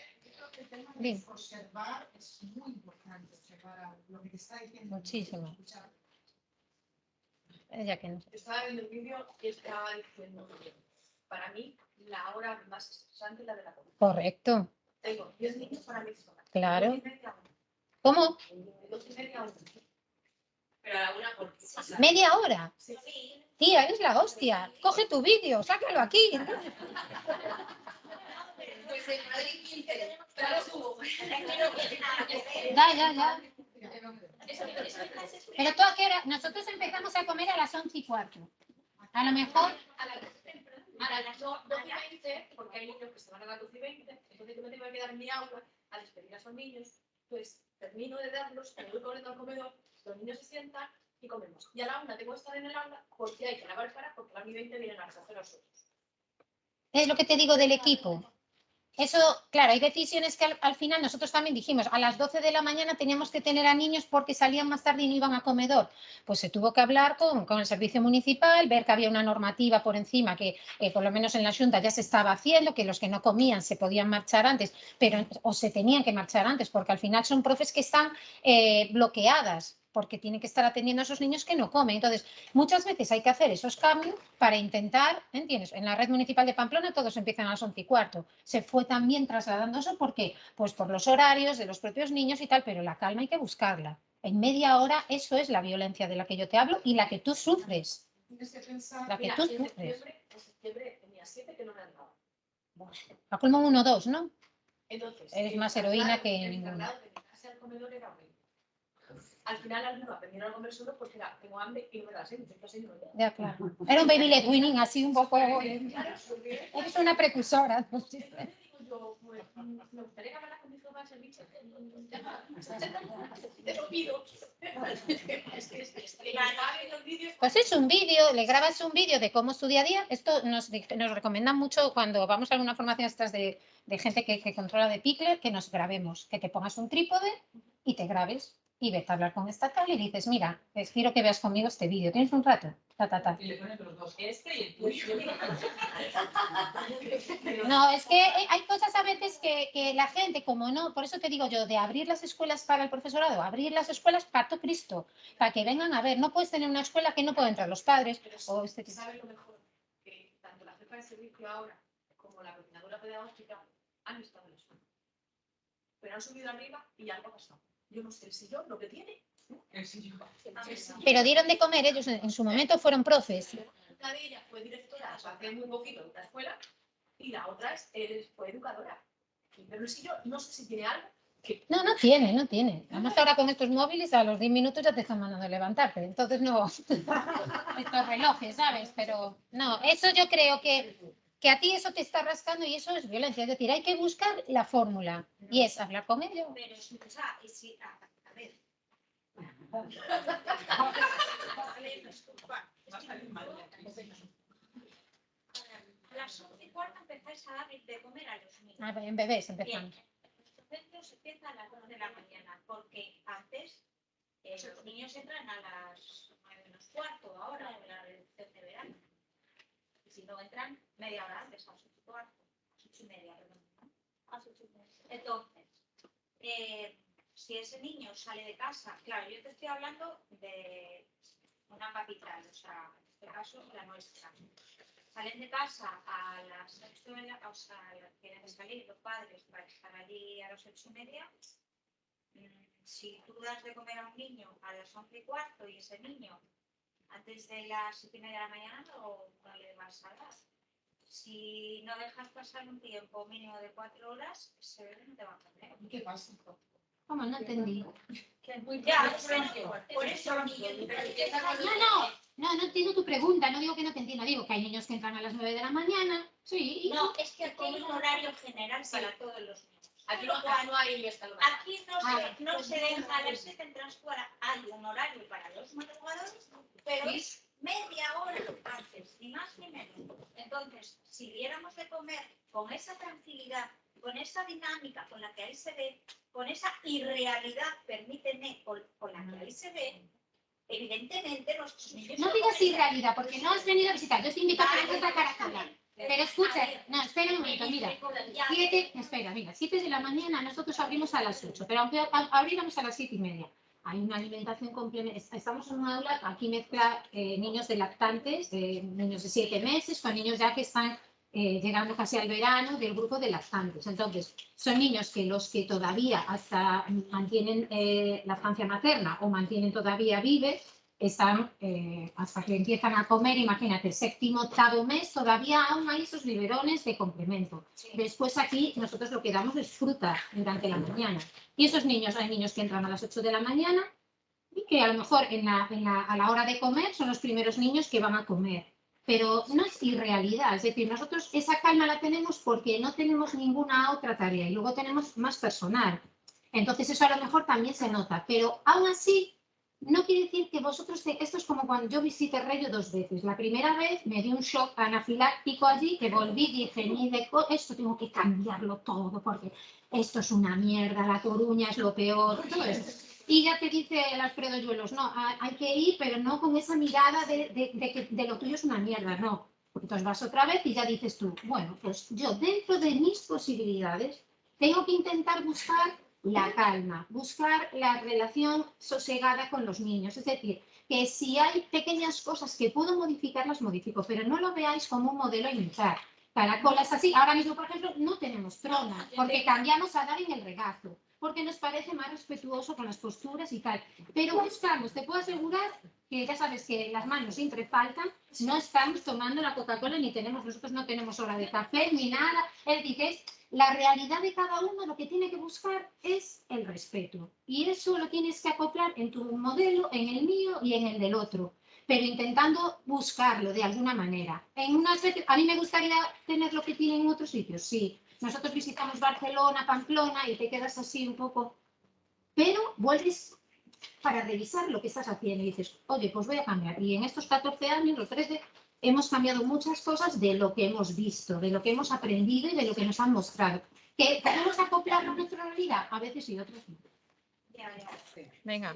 El tema observar es muy importante, observar lo que te está diciendo. Muchísimo. Ella que no. Estaba viendo el vídeo y estaba diciendo que para mí la hora más estresante es la de la comida. Correcto, Tengo 10 niños para mí sola. claro. ¿Cómo? Pero a la una porque... ¿Media hora? Sí. Tía, eres la hostia. Coge tu vídeo, sácalo aquí. Pues en Madrid 15, pero lo subo. Ya, ya, ya. Pero tú a qué hora? Nosotros empezamos a comer a las once y cuarto. A lo mejor, a las a las do- 12 y 20, porque hay niños que se van a las 12 y 20, entonces yo me tengo que quedar en mi aula a despedir a esos niños, pues termino de darlos, me voy corriendo al comedor, los niños se sientan y comemos. Y a la una tengo que estar en el aula porque hay que lavar cara porque a las 20 vienen a recoger a los otros. es lo que te digo del equipo. Eso, claro, hay decisiones que al, al final nosotros también dijimos, a las 12 de la mañana teníamos que tener a niños porque salían más tarde y no iban a comedor. Pues se tuvo que hablar con, con el servicio municipal, ver que había una normativa por encima que eh, por lo menos en la Junta ya se estaba haciendo, que los que no comían se podían marchar antes, pero o se tenían que marchar antes, porque al final son profes que están eh, bloqueadas porque tienen que estar atendiendo a esos niños que no comen. Entonces, muchas veces hay que hacer esos cambios para intentar, ¿entiendes? En la red municipal de Pamplona todos empiezan a las once y cuarto. Se fue también trasladando eso, ¿por qué? Pues por los horarios de los propios niños y tal, pero la calma hay que buscarla. En media hora eso es la violencia de la que yo te hablo y la que tú sufres. Tienes que pensar La que Mira, tú en sufres. septiembre, en septiembre tenía siete que no me han dado. A colmo uno o dos, ¿no? Entonces, Eres el más heroína que el ninguna. al comedor era horrible. Al final algunos aprendieron a comer solo porque era, tengo hambre y no me da sed. Ya, claro. Era un baby led weaning así un poco... eh, Eres una precursora. pues, me gustaría que hablara bicho. Te lo pido. Es es. Pues es un vídeo, le grabas un vídeo de cómo es tu día a día. Esto nos, nos recomiendan mucho cuando vamos a alguna formación estas de, de gente que, que controla de Pickler, que nos grabemos, que te pongas un trípode y te grabes y vete a hablar con esta tal y dices, mira, quiero que veas conmigo este vídeo. ¿Tienes un rato? Ta, ta, ta. Y le pones los dos, este y el tuyo. No, es que eh, hay cosas a veces que, que la gente, como no, por eso te digo yo, de abrir las escuelas para el profesorado, abrir las escuelas para todo Cristo, para que vengan a ver. No puedes tener una escuela que no pueden entrar los padres Pero o este. ¿Sabes lo mejor? Que tanto la jefa de servicio ahora como la coordinadora pedagógica han estado en la escuela. Pero han subido arriba y algo ha pasado. Yo no sé el sillón, lo que tiene. El sillón. El sillón. Pero dieron de comer, ellos en, en su momento fueron profes. Una de ellas fue directora hace muy poquito de una escuela y la otra es, es- fue educadora. Pero el sillón, no sé si tiene algo. Que, No, no tiene, no tiene. Además ahora con estos móviles a los 10 minutos ya te están mandando a levantarte. Entonces no, estos relojes, ¿sabes? Pero no, eso yo creo que, que a ti eso te está rascando y eso es violencia. Es decir, hay que buscar la fórmula y es hablar con ellos. Pero escucha, y si, a, a ver. A ver, a. A las once y cuarto empezáis a dar de comer a los niños. Ah, en bebés Bien, empezamos. los centros empiezan a las 2 de la mañana, porque antes eh, los niños entran a las 9 menos cuarto, ahora en la reducción de verano. Si no entran, media hora antes, a las 8 y cuarto, a las 8 y media, perdón. ¿no? A las 8 y media. Entonces, eh, si ese niño sale de casa, claro, yo te estoy hablando de una capital, o sea, en este caso la nuestra. Salen de casa a las 8 de la, o sea, tienen que salir los padres para estar allí a las 8 y media. Mm, Si tú das de comer a un niño a las 11 y cuarto y ese niño antes de las 7 y media de la mañana no, no le vas a dar. Si no dejas pasar un tiempo mínimo de 4 horas, ese bebé no te va a comer. ¿Qué pasa? ¿Cómo? No entendí. Ya, que por eso No, no, no, no entiendo tu pregunta. No digo que no te entienda, digo que hay niños que entran a las 9 de la mañana. Sí, y- No, es que aquí hay un horario general para todos los niños. Aquí no, no hay. Aquí no Ah, se, no se deja a las 7 en transcuadra. Hay un horario para los madrugadores, pero es media hora antes, ni más ni menos. Entonces, si diéramos de comer con esa tranquilidad, con esa dinámica con la que ahí se ve, con esa irrealidad, permíteme, con, con la que ahí se ve, evidentemente nuestros niños... No digas irrealidad, porque no has venido a visitar. Yo te invito a que vengas a Caracola. Pero escucha, no, espera un momento, mira. Siete, espera, mira, siete de la mañana nosotros abrimos a las 8, pero aunque abriéramos a las siete y media, hay una alimentación complementaria. Estamos en una aula, aquí mezcla eh, niños de lactantes, eh, niños de siete meses, con niños ya que están eh, llegando casi al verano del grupo de lactantes. Entonces, son niños que los que todavía hasta mantienen eh, lactancia materna o mantienen todavía vives, están eh, hasta que empiezan a comer, imagínate, séptimo, octavo mes, todavía aún hay esos biberones de complemento. Después aquí nosotros lo que damos es fruta durante la mañana. Y esos niños, hay niños que entran a las 8 de la mañana y que a lo mejor en la, en la- a la hora de comer son los primeros niños que van a comer. Pero no es irrealidad, es decir, nosotros esa calma la tenemos porque no tenemos ninguna otra tarea y luego tenemos más personal. Entonces eso a lo mejor también se nota, pero aún así no quiere decir que vosotros, te- esto es como cuando yo visité Rayo dos veces. La primera vez me dio un shock anafiláctico allí que volví y dije, ni de co- esto tengo que cambiarlo todo porque esto es una mierda, la Coruña es lo peor, todo. Y ya te dice el Alfredo Yuelos, no, ha- hay que ir, pero no con esa mirada de, de- de que de lo tuyo es una mierda, no. Entonces vas otra vez y ya dices tú, bueno, pues yo dentro de mis posibilidades tengo que intentar buscar la calma, buscar la relación sosegada con los niños. Es decir, que si hay pequeñas cosas que puedo modificar, las modifico, pero no lo veáis como un modelo imitar. Caracolas así, ahora mismo, por ejemplo, no tenemos trona, porque cambiamos a dar en el regazo. porque nos parece más respetuoso con las posturas y tal. Pero buscamos, te puedo asegurar que ya sabes que las manos siempre faltan, no estamos tomando la Coca-Cola ni tenemos, nosotros no tenemos hora de café ni nada. Es decir, la realidad de cada uno lo que tiene que buscar es el respeto. Y eso lo tienes que acoplar en tu modelo, en el mío y en el del otro pero intentando buscarlo de alguna manera. En unas a mí me gustaría tener lo que tienen en otros sitios, sí. Nosotros visitamos Barcelona, Pamplona y te quedas así un poco, pero vuelves para revisar lo que estás haciendo y dices, oye, pues voy a cambiar. Y en estos 14 años, los 13, hemos cambiado muchas cosas de lo que hemos visto, de lo que hemos aprendido y de lo que nos han mostrado. ¿Que podemos acoplarlo a nuestra realidad? A veces sí, otras no. Venga.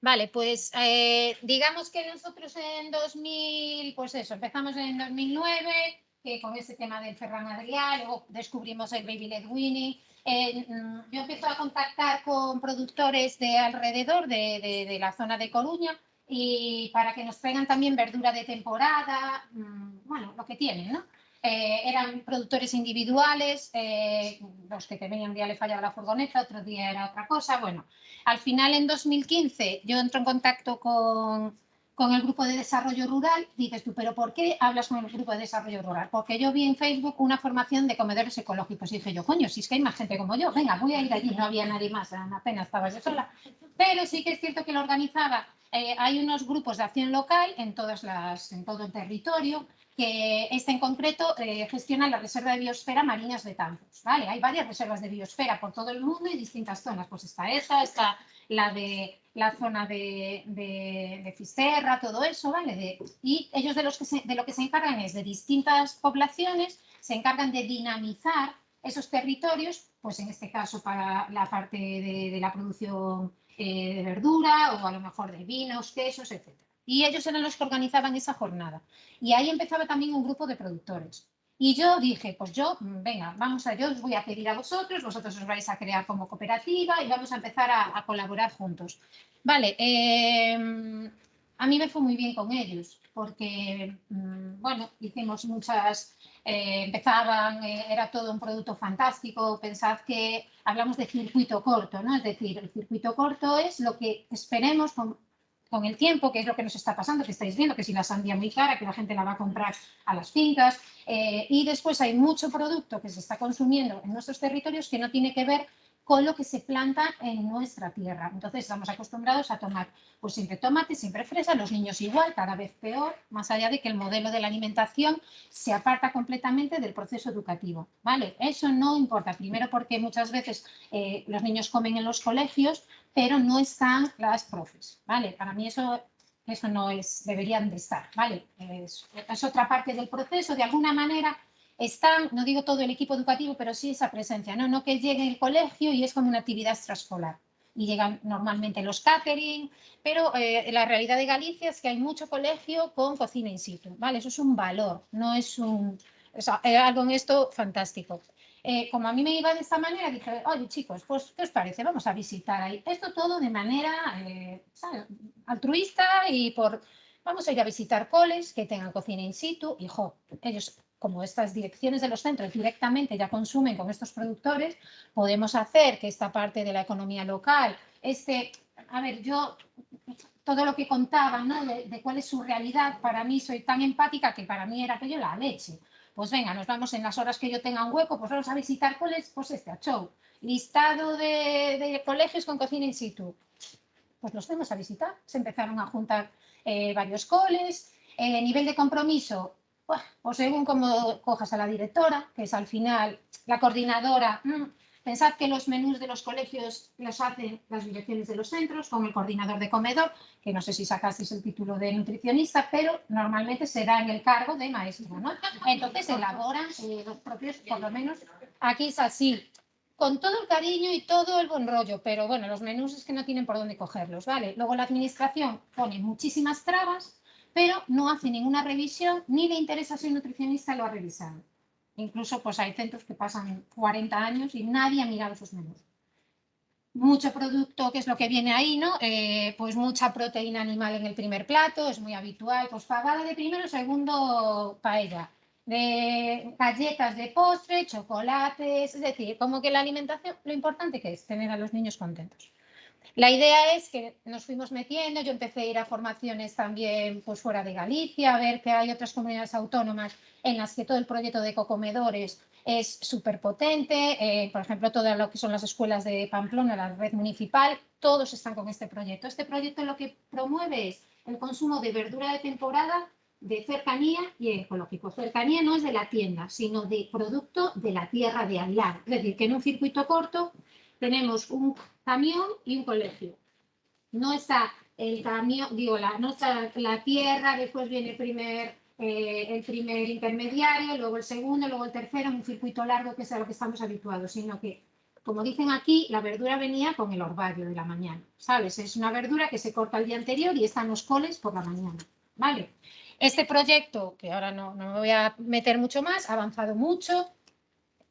Vale, pues eh, digamos que nosotros en 2000, pues eso, empezamos en 2009 que con ese tema del Ferran Adrià, luego descubrimos el Baby Led Winnie. Eh, mm, yo empiezo a contactar con productores de alrededor de, de- de la zona de Coruña y para que nos traigan también verdura de temporada, mm, bueno, lo que tienen, ¿no? Eh, eran productores individuales, eh, los que te venían un día le fallaba la furgoneta, otro día era otra cosa, bueno. Al final, en 2015, yo entro en contacto con, con el grupo de desarrollo rural. Dices tú, ¿pero por qué hablas con el grupo de desarrollo rural? Porque yo vi en Facebook una formación de comedores ecológicos y dije yo, coño, si es que hay más gente como yo, venga, voy a ir allí. No había nadie más, apenas estaba yo sola. Pero sí que es cierto que lo organizaba. eh, hay unos grupos de acción local en, todas las, en todo el territorio que este en concreto eh, gestiona la Reserva de Biosfera Mariñas de Tampos. ¿vale? Hay varias reservas de biosfera por todo el mundo y distintas zonas. Pues está esa, está la de la zona de, de, de Fisterra, todo eso, ¿vale? De- y ellos de, los que se- de lo que se encargan es de distintas poblaciones, se encargan de dinamizar esos territorios, pues en este caso para la parte de, la producción eh, de verdura o a lo mejor de vinos, quesos, etc. Y ellos eran los que organizaban esa jornada. Y ahí empezaba también un grupo de productores. Y yo dije, pues yo, mm, venga, vamos a, yo os voy a pedir a vosotros, vosotros os vais a crear como cooperativa y vamos a empezar a, a colaborar juntos. Vale, eh, a mí me fue muy bien con ellos, porque, mm, bueno, hicimos muchas, eh, empezaban, eh, era todo un producto fantástico, pensad que hablamos de circuito corto, ¿no? Es decir, el circuito corto es lo que esperemos con el tiempo, que es lo que nos está pasando, que estáis viendo, que si la sandía muy cara, que la gente la va a comprar a las fincas, eh, y después hay mucho producto que se está consumiendo en nuestros territorios que no tiene que ver con lo que se planta en nuestra tierra. Entonces estamos acostumbrados a tomar pues siempre tomate, siempre fresa, los niños igual, cada vez peor, más allá de que el modelo de la alimentación se aparta completamente del proceso educativo. ¿vale? Eso no importa, primero porque muchas veces eh, los niños comen en los colegios, pero no están las profes. ¿vale? Para mí eso eso no es, deberían de estar, ¿vale? Es, es otra parte del proceso, de alguna manera están, no digo todo el equipo educativo, pero sí esa presencia, ¿no? No que llegue el colegio y es como una actividad extraescolar. Y llegan normalmente los catering, pero eh, la realidad de Galicia es que hay mucho colegio con cocina in situ, ¿vale? Eso es un valor, no es un... O sea, algo en esto fantástico. Eh, como a mí me iba de esta manera, dije, oye chicos, pues ¿qué os parece? Vamos a visitar ahí. Esto todo de manera eh, altruista y por... Vamos a ir a visitar coles que tengan cocina in situ y, ellos, como estas direcciones de los centros directamente ya consumen con estos productores, podemos hacer que esta parte de la economía local, este... A ver, yo todo lo que contaban, ¿no? De cuál es su realidad, para mí soy tan empática que para mí era aquello la leche pues venga, nos vamos en las horas que yo tenga un hueco, pues vamos a visitar coles, pues este, a show. Listado de, de colegios con cocina in situ. Pues los fuimos a visitar, se empezaron a juntar eh, varios coles. Eh, nivel de compromiso, buah, pues según como cojas a la directora, que es al final la coordinadora. mm, Pensad que los menús de los colegios los hacen las direcciones de los centros con el coordinador de comedor, que no sé si sacasteis el título de nutricionista, pero normalmente será en el cargo de maestro, ¿no? Entonces elaboran eh, los propios, por lo menos aquí es así, con todo el cariño y todo el buen rollo, pero bueno, los menús es que no tienen por dónde cogerlos, ¿vale? Luego la administración pone muchísimas trabas, pero no hace ninguna revisión, ni le interesa si el nutricionista lo ha revisado. Incluso pues hay centros que pasan 40 años y nadie ha mirado sus menús. Mucho producto, que es lo que viene ahí, ¿no? Eh, pues mucha proteína animal en el primer plato, es muy habitual, pues pagada de primero, segundo paella. de galletas de postre, chocolates, es decir, como que la alimentación, lo importante que es tener a los niños contentos. La idea es que nos fuimos metiendo, yo empecé a ir a formaciones también pues, fuera de Galicia, a ver que hay otras comunidades autónomas en las que todo el proyecto de cocomedores es súper potente, eh, por ejemplo, todo lo que son las escuelas de Pamplona, la red municipal, todos están con este proyecto. Este proyecto lo que promueve es el consumo de verdura de temporada, de cercanía y ecológico. Cercanía no es de la tienda, sino de producto de la tierra de al lado. Es decir, que en un circuito corto tenemos un camión y un colegio. No está el camión, digo, la, no está la tierra, después viene el primer, eh, el primer intermediario, luego el segundo, luego el tercero, en un circuito largo que es a lo que estamos habituados, sino que, como dicen aquí, la verdura venía con el orvallo de la mañana, ¿sabes? Es una verdura que se corta el día anterior y están los coles por la mañana, ¿vale? Este proyecto, que ahora no, no me voy a meter mucho más, ha avanzado mucho,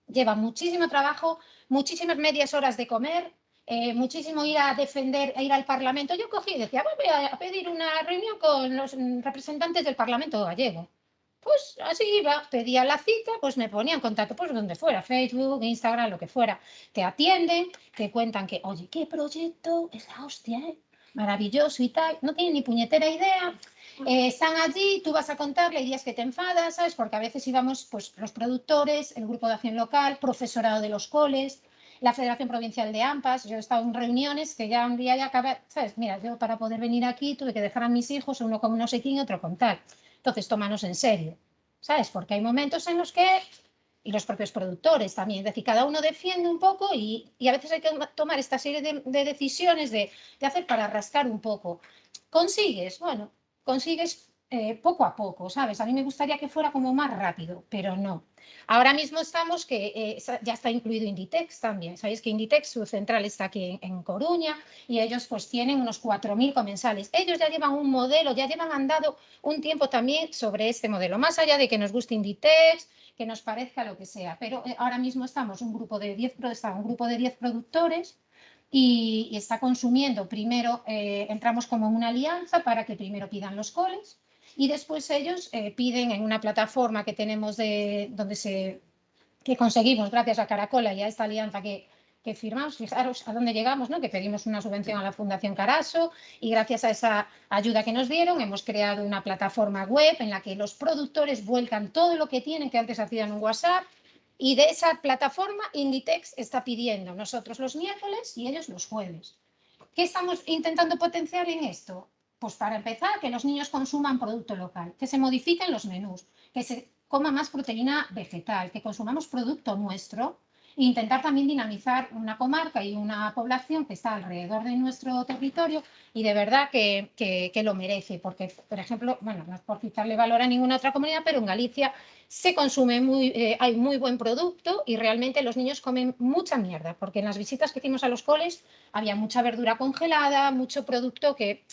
lleva muchísimo trabajo, muchísimas medias horas de comer, eh, muchísimo ir a defender, a ir al Parlamento. Yo cogí y decía, voy a pedir una reunión con los representantes del Parlamento gallego. Pues así iba, pedía la cita, pues me ponía en contacto, pues donde fuera, Facebook, Instagram, lo que fuera. Te atienden, te cuentan que, oye, qué proyecto, es la hostia, ¿eh? maravilloso y tal. No tienen ni puñetera idea. Eh, están allí, tú vas a contarle, días que te enfadas, ¿sabes? Porque a veces íbamos, pues, los productores, el grupo de acción local, profesorado de los coles, la Federación Provincial de AMPAS, yo he estado en reuniones que ya un día ya acabé, ¿sabes? Mira, yo para poder venir aquí tuve que dejar a mis hijos, uno con no sé quién y otro con tal. Entonces, tómanos en serio, ¿sabes? Porque hay momentos en los que, y los propios productores también, es decir, cada uno defiende un poco y, y a veces hay que tomar esta serie de, de decisiones de, de hacer para rascar un poco. Consigues, bueno, consigues eh, poco a poco, ¿sabes? A mí me gustaría que fuera como más rápido, pero no. Ahora mismo estamos que eh, ya está incluido Inditex también. Sabéis que Inditex, su central está aquí en, Coruña y ellos pues tienen unos 4.000 comensales. Ellos ya llevan un modelo, ya llevan andado un tiempo también sobre este modelo, más allá de que nos guste Inditex, que nos parezca lo que sea. Pero eh, ahora mismo estamos un grupo de 10, un grupo de 10 productores y, está consumiendo. Primero entramos como una alianza para que primero pidan los coles y después ellos eh, piden en una plataforma que tenemos de donde se que conseguimos gracias a Caracola y a esta alianza que, que firmamos, fijaros a dónde llegamos, ¿no? que pedimos una subvención a la Fundación Caraso y gracias a esa ayuda que nos dieron hemos creado una plataforma web en la que los productores vuelcan todo lo que tienen que antes hacían un WhatsApp y de esa plataforma Inditex está pidiendo nosotros los miércoles y ellos los jueves. ¿Qué estamos intentando potenciar en esto? Pues para empezar, que los niños consuman producto local, que se modifiquen los menús, que se coma más proteína vegetal, que consumamos producto nuestro intentar también dinamizar una comarca y una población que está alrededor de nuestro territorio y de verdad que, que, lo merece, porque, por ejemplo, bueno, no es por quitarle valor a ninguna otra comunidad, pero en Galicia se consume muy, eh, hay muy buen producto y realmente los niños comen mucha mierda, porque en las visitas que hicimos a los coles había mucha verdura congelada, mucho producto que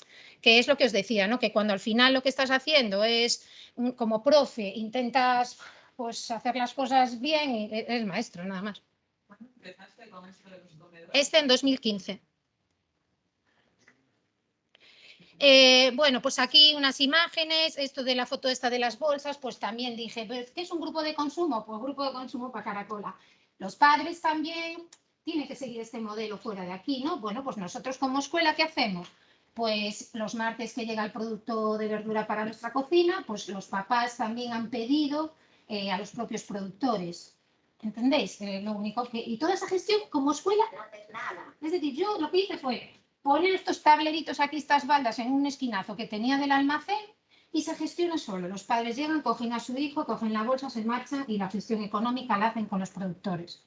que es lo que os decía, ¿no? que cuando al final lo que estás haciendo es, mm, como profe, intentas pues, hacer las cosas bien e-, eres maestro, nada más. ¿Cuándo empezaste con esto de los comedores? Este en 2015. Eh, bueno, pues aquí unas imágenes, esto de la foto esta de las bolsas, pues también dije, ¿qué es un grupo de consumo? Pues grupo de consumo para Caracola. Los padres también tienen que seguir este modelo fuera de aquí, ¿no? Bueno, pues nosotros como escuela, ¿qué hacemos? pues los martes que llega el producto de verdura para nuestra cocina, pues los papás también han pedido eh, a los propios productores. ¿Entendéis? Eh, lo único que, y toda esa gestión como escuela no hace nada. Es decir, yo lo que hice fue poner estos tableritos aquí, estas baldas en un esquinazo que tenía del almacén y se gestiona solo. Los padres llegan, cogen a su hijo, cogen la bolsa, se marchan y la gestión económica la hacen con los productores.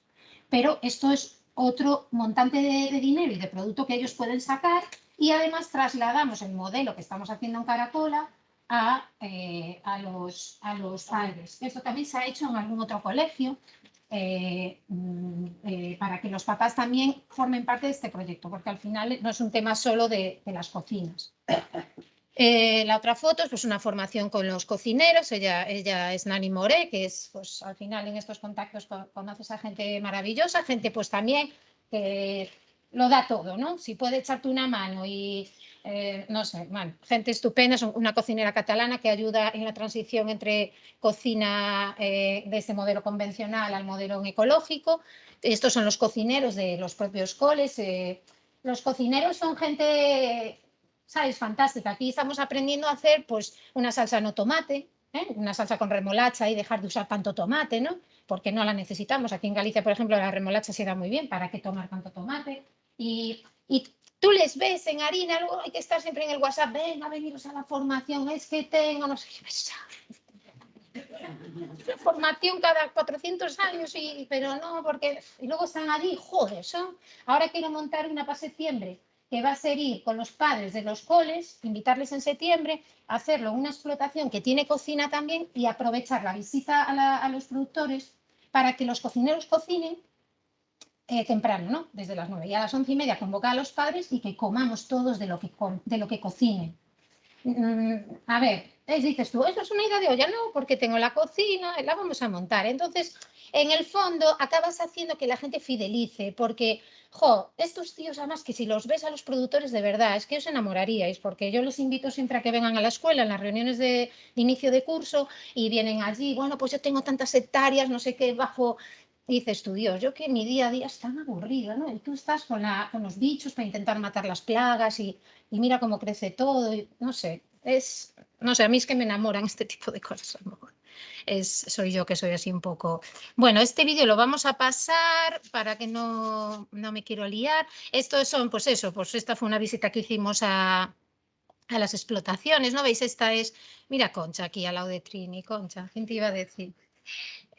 Pero esto es otro montante de, dinero y de producto que ellos pueden sacar y además trasladamos el modelo que estamos haciendo en Caracola a, eh, a, los, a los padres. Esto también se ha hecho en algún otro colegio eh, mm, eh, para que los papás también formen parte de este proyecto, porque al final no es un tema solo de, de las cocinas. la otra foto es pues, una formación con los cocineros, ella, ella es Nani More, que es pues, al final en estos contactos conoces a gente maravillosa, gente pues también que lo da todo, ¿no? Si puede echarte una mano y, eh, no sé, bueno, gente estupenda, es una cocinera catalana que ayuda en la transición entre cocina eh, de este modelo convencional al modelo ecológico. Estos son los cocineros de los propios coles. eh, los cocineros son gente, ¿sabes? Fantástica. Aquí estamos aprendiendo a hacer pues una salsa no tomate, una salsa con remolacha y dejar de usar tanto tomate, ¿no? Porque no la necesitamos. Aquí en Galicia, por ejemplo, la remolacha se da muy bien. ¿Para qué tomar tanto tomate? Y, tú les ves en harina, luego hay que estar siempre en el WhatsApp, venga, veniros a la formación, es que tengo, no sé qué pesado. Una formación cada 400 años, y, pero no, porque y luego están allí, joder, son. Ahora quiero montar una para septiembre que va a ser ir con los padres de los coles, invitarles en septiembre, hacerlo una explotación que tiene cocina también y aprovechar la visita a los productores para que los cocineros cocinen eh, temprano, ¿no? Desde las 9 y a las once y media convocar a los padres y que comamos todos de lo que, de lo que cocinen. Mm, a ver, es, dices tú, eso es una idea de olla, no, porque tengo la cocina, la vamos a montar. Entonces, en el fondo, acabas haciendo que la gente fidelice, porque, jo, estos tíos, además, que si los ves a los productores de verdad, es que os enamoraríais, porque yo les invito siempre a que vengan a la escuela, en las reuniones de, de inicio de curso, y vienen allí, bueno, pues yo tengo tantas hectáreas, no sé qué, bajo dices tú, Dios, yo que mi día a día es tan aburrido, ¿no? Y tú estás con, la, con los bichos para intentar matar las plagas y, y mira cómo crece todo, no sé, es, no sé, a mí es que me enamoran este tipo de cosas. a lo mejor. Es, soy yo que soy así un poco... Bueno, este vídeo lo vamos a pasar para que no, no me quiero liar. Estos son, pues eso, pues esta fue una visita que hicimos a, a las explotaciones, ¿no? ¿Veis? Esta es, mira Concha aquí al lado de Trini, Concha, ¿quién te iba a decir?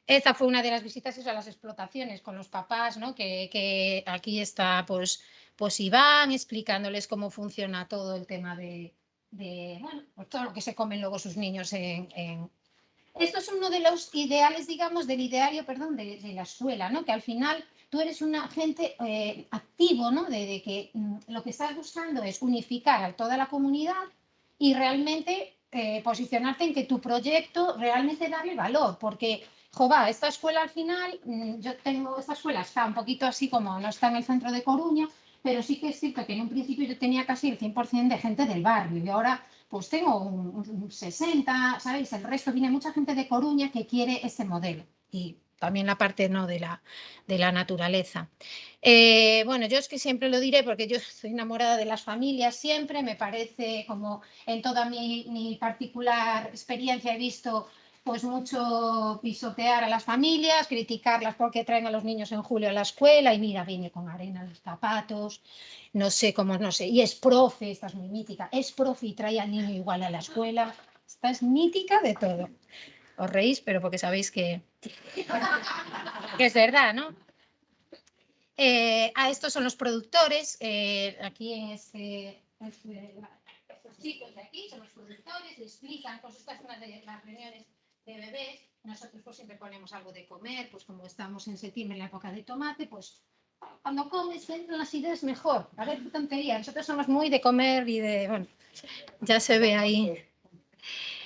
Esta fue una de las visitas eso, a las explotaciones con los papás, ¿no? Que, que aquí está, pues, pues Iván explicándoles cómo funciona todo el tema de, de, bueno, pues todo lo que se comen luego sus niños Esto es uno de los ideales, digamos, del ideario, perdón, de, la escuela, ¿no? Que al final tú eres un agente eh, activo, ¿no? De, de que mm, lo que estás buscando es unificar a toda la comunidad y realmente eh, posicionarte en que tu proyecto realmente darle valor, porque Jova, esta escuela al final, mm, yo tengo, esta escuela está un poquito así como no está en el centro de Coruña, pero sí que es cierto que en un principio yo tenía casi el 100% de gente del barrio y ahora pues tengo un, un 60, ¿sabéis? El resto viene mucha gente de Coruña que quiere ese modelo y también la parte no de la, de la naturaleza. Eh, bueno, yo es que siempre lo diré porque yo estoy enamorada de las familias siempre, me parece como en toda mi, mi particular experiencia he visto pues mucho pisotear a las familias, criticarlas porque traen a los niños en julio a la escuela y mira, viene con arena en los zapatos, no sé cómo, no sé, y es profe, esta es muy mítica, es profe y trae al niño igual a la escuela, esta es mítica de todo. Os reís, pero porque sabéis que, es verdad, ¿no? Eh, a estos son los productores, eh, aquí en este, este- estos chicos de aquí son los productores, explican, pues esta es una de las reuniones de bebés, nosotros pues siempre ponemos algo de comer, pues como estamos en septiembre en la época de tomate, pues cuando comes entran las ideas mejor, a qué tontería, nosotros somos muy de comer y de, bueno, ya se ve ahí.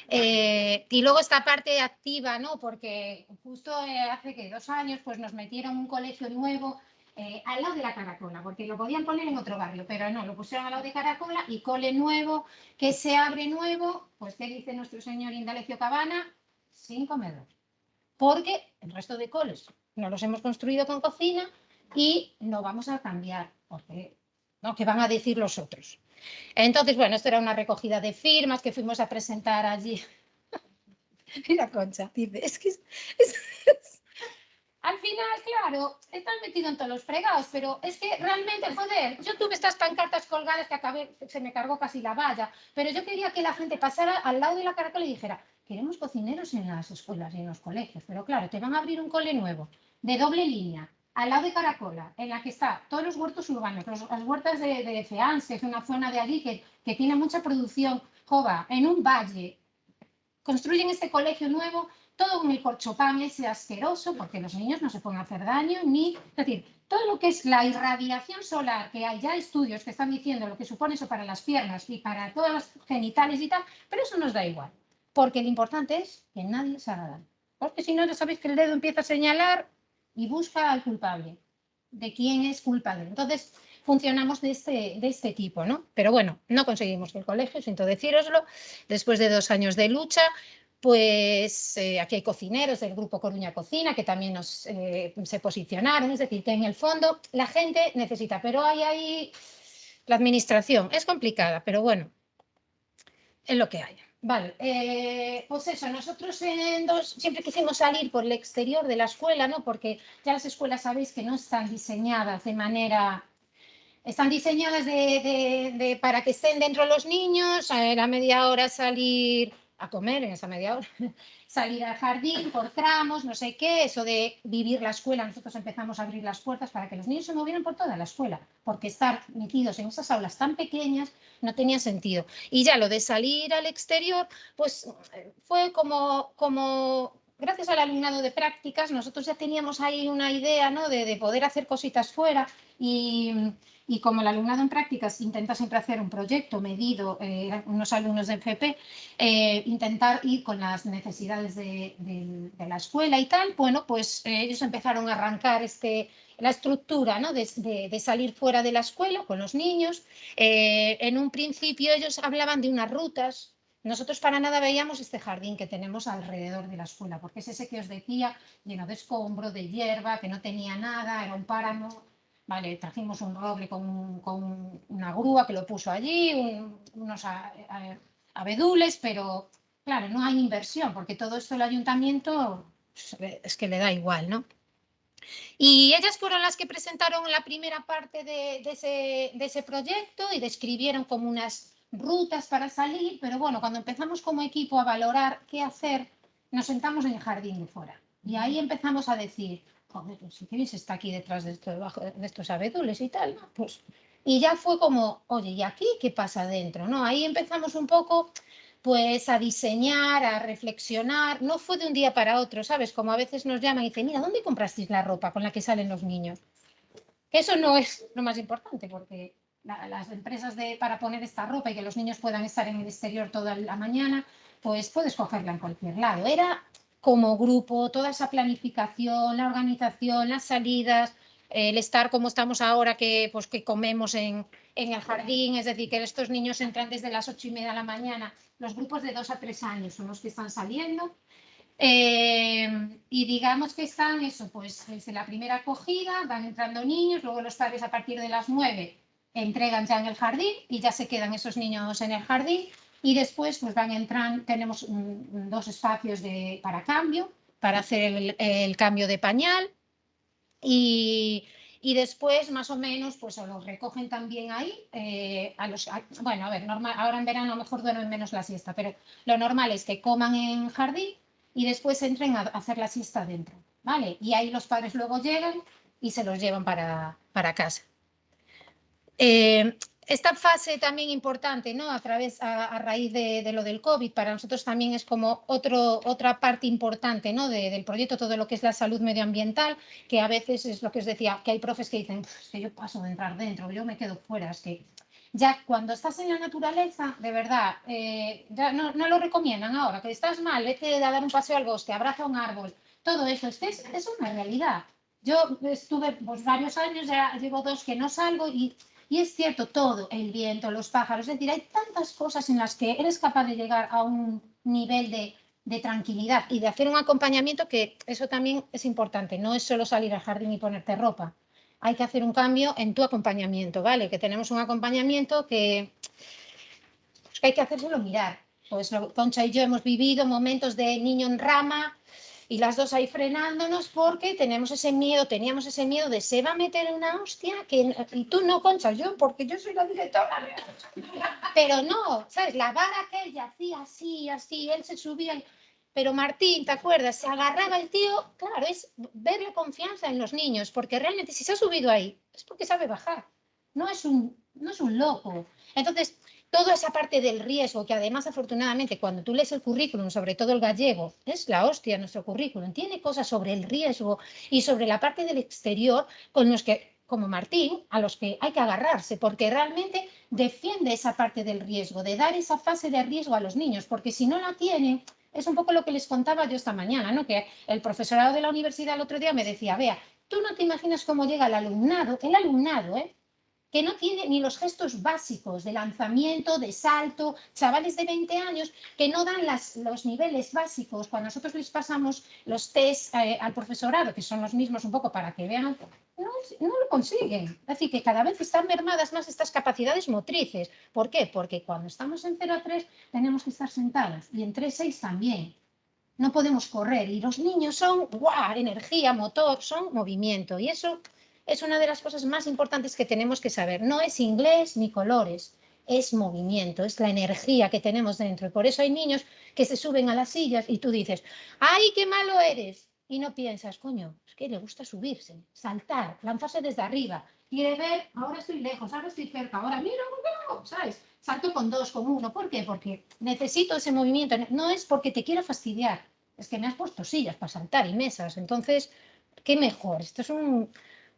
Eh, y luego esta parte activa, ¿no? Porque justo eh, hace que dos años pues nos metieron un colegio nuevo eh, al lado de la Caracola, porque lo podían poner en otro barrio, pero no, lo pusieron al lado de Caracola y cole nuevo, que se abre nuevo, pues ¿qué dice nuestro señor Indalecio Cabana? Sin comedor. Porque el resto de coles no los hemos construido con cocina y no vamos a cambiar, porque ¿no? ¿Qué van a decir los otros? Entonces, bueno, esto era una recogida de firmas que fuimos a presentar allí. Mira, Concha, dice, es que es- al final, claro, están metidos en todos los fregados, pero es que realmente, joder, yo tuve estas pancartas colgadas que acabé, se me cargó casi la valla, pero yo quería que la gente pasara al lado de la caracola y dijera, queremos cocineros en las escuelas y en los colegios, pero claro, te van a abrir un cole nuevo, de doble línea, al lado de Caracola, en la que está todos los huertos urbanos, las huertas de, de es una zona de allí que, que tiene mucha producción, jova, en un valle, construyen este colegio nuevo, todo con el corchopán ese asqueroso, porque los niños no se pueden hacer daño, ni, es decir, todo lo que es la irradiación solar, que hay ya estudios que están diciendo lo que supone eso para las piernas y para todas las genitales y tal, pero eso nos da igual, porque lo importante es que nadie se haga daño. Porque si no, ya sabéis que el dedo empieza a señalar y busca al culpable, de quién es culpable. Entonces, funcionamos de este, de este tipo, ¿no? Pero bueno, no conseguimos el colegio, siento decíroslo, después de dos años de lucha, pues eh, aquí hay cocineros del grupo Coruña Cocina que también eh, se posicionaron, es decir, que en el fondo la gente necesita, pero hay ahí la administración, es complicada, pero bueno, es lo que hay. Vale, eh, pues eso, nosotros siempre quisimos salir por el exterior de la escuela, ¿no? Porque ya las escuelas sabéis que no están diseñadas de manera están diseñadas de, para que estén dentro los niños, a la media hora salir a comer en esa media hora, salir al jardín por tramos, no sé qué, eso de vivir la escuela. Nosotros empezamos a abrir las puertas para que los niños se movieran por toda la escuela, porque estar metidos en esas aulas tan pequeñas no tenía sentido. Y ya lo de salir al exterior, pues eh, fue como, como gracias al alumnado de prácticas, nosotros ya teníamos ahí una idea ¿no? de, de poder hacer cositas fuera y, y como el alumnado en prácticas intenta siempre hacer un proyecto medido, eh, unos alumnos de FP, eh, intentar ir con las necesidades de, la escuela y tal, bueno, pues eh, ellos empezaron a arrancar este, la estructura ¿no? de salir fuera de la escuela con los niños. Eh, en un principio ellos hablaban de unas rutas. Nosotros para nada veíamos este jardín que tenemos alrededor de la escuela, porque es ese que os decía, lleno de escombro, de hierba, que no tenía nada, era un páramo. Vale, trajimos un roble con, con una grúa que lo puso allí, un- unos abedules, pero claro, no hay inversión, porque todo esto el ayuntamiento pues, es que le da igual, ¿no? Y ellas fueron las que presentaron la primera parte de ese proyecto y describieron como unas rutas para salir, pero bueno, cuando empezamos como equipo a valorar qué hacer, nos sentamos en el jardín de fuera. Y ahí empezamos a decir, joder, pues si queréis está aquí detrás de, esto, debajo de estos abedules y tal, ¿no? Pues, y ya fue como, oye, ¿y aquí qué pasa adentro? ¿no? Ahí empezamos un poco pues a diseñar, a reflexionar, no fue de un día para otro, ¿sabes? Como a veces nos llaman y dicen, mira, ¿dónde comprasteis la ropa con la que salen los niños? Que eso no es lo más importante, porque las empresas de, para poner esta ropa y que los niños puedan estar en el exterior toda la mañana, pues puedes cogerla en cualquier lado. Era como grupo, toda esa planificación, la organización, las salidas, el estar como estamos ahora, que, pues, que comemos en, en el jardín, es decir, que estos niños entran desde las ocho y media de la mañana, los grupos de dos a tres años son los que están saliendo. Eh, y digamos que están eso, pues desde la primera acogida van entrando niños, luego los padres a partir de las nueve entregan ya en el jardín y ya se quedan esos niños en el jardín y después pues van entrando, tenemos dos espacios de, para cambio, para hacer el, cambio de pañal y, y después más o menos pues los recogen también ahí, eh, a los, a- bueno a ver, normal, ahora en verano a lo mejor duermen menos la siesta, pero lo normal es que coman en jardín y después entren a a hacer la siesta dentro, ¿vale? Y ahí los padres luego llegan y se los llevan para, para casa. Eh, esta fase también importante, ¿no? A través, a, a raíz de, de lo del COVID, para nosotros también es como otro, otra parte importante, ¿no? de- del proyecto, todo lo que es la salud medioambiental, que a veces es lo que os decía, que hay profes que dicen, "Puf, es que yo paso de entrar dentro, yo me quedo fuera, es que ya cuando estás en la naturaleza, de verdad, eh, ya no, no lo recomiendan ahora, que estás mal, vete a dar un paseo al bosque, abraza un árbol, todo eso, es, que es, es una realidad. Yo estuve pues, varios años, ya llevo dos que no salgo y, y es cierto, todo, el viento, los pájaros, es decir, hay tantas cosas en las que eres capaz de llegar a un nivel de, de tranquilidad y de hacer un acompañamiento que eso también es importante, no es solo salir al jardín y ponerte ropa, hay que hacer un cambio en tu acompañamiento, ¿vale? Que tenemos un acompañamiento que, hay que hacérselo mirar. Pues Concha y yo hemos vivido momentos de niño en rama y las dos ahí frenándonos porque tenemos ese miedo, teníamos ese miedo de se va a meter una hostia que, y tú no, Concha, yo, porque yo soy la directora. Pero no, ¿sabes? La vara que ella hacía así, así, él se subía. y- Pero Martín, ¿te acuerdas? Se agarraba el tío, claro, es ver la confianza en los niños, porque realmente si se ha subido ahí es porque sabe bajar, no es un, no es un loco. Entonces, toda esa parte del riesgo, que además afortunadamente cuando tú lees el currículum, sobre todo el gallego, es la hostia nuestro currículum, tiene cosas sobre el riesgo y sobre la parte del exterior con los que, como Martín, a los que hay que agarrarse, porque realmente defiende esa parte del riesgo, de dar esa fase de riesgo a los niños, porque si no la tienen, es un poco lo que les contaba yo esta mañana, ¿no? que el profesorado de la universidad el otro día me decía, vea, tú no te imaginas cómo llega el alumnado, el alumnado, ¿eh? Que no tiene ni los gestos básicos de lanzamiento, de salto, chavales de 20 años que no dan las, los niveles básicos. Cuando nosotros les pasamos los test eh, al profesorado, que son los mismos un poco para que vean, no, lo consiguen. Decir, que cada vez están mermadas más estas capacidades motrices. ¿Por qué? Porque cuando estamos en 0 a 3 tenemos que estar sentadas y en 3 a 6 también. No podemos correr y los niños son ¡guau! energía, motor, son movimiento y eso es una de las cosas más importantes que tenemos que saber. No es inglés ni colores, es movimiento, es la energía que tenemos dentro. Y por eso hay niños que se suben a las sillas y tú dices, ¡ay, qué malo eres! Y no piensas, coño, es que le gusta subirse, saltar, lanzarse desde arriba. Quiere ver, ahora estoy lejos, ahora estoy cerca, ahora mira, no, ¿sabes? Salto con dos, con uno. ¿Por qué? Porque necesito ese movimiento. No es porque te quiera fastidiar, es que me has puesto sillas para saltar y mesas. Entonces, ¿qué mejor? Esto es un,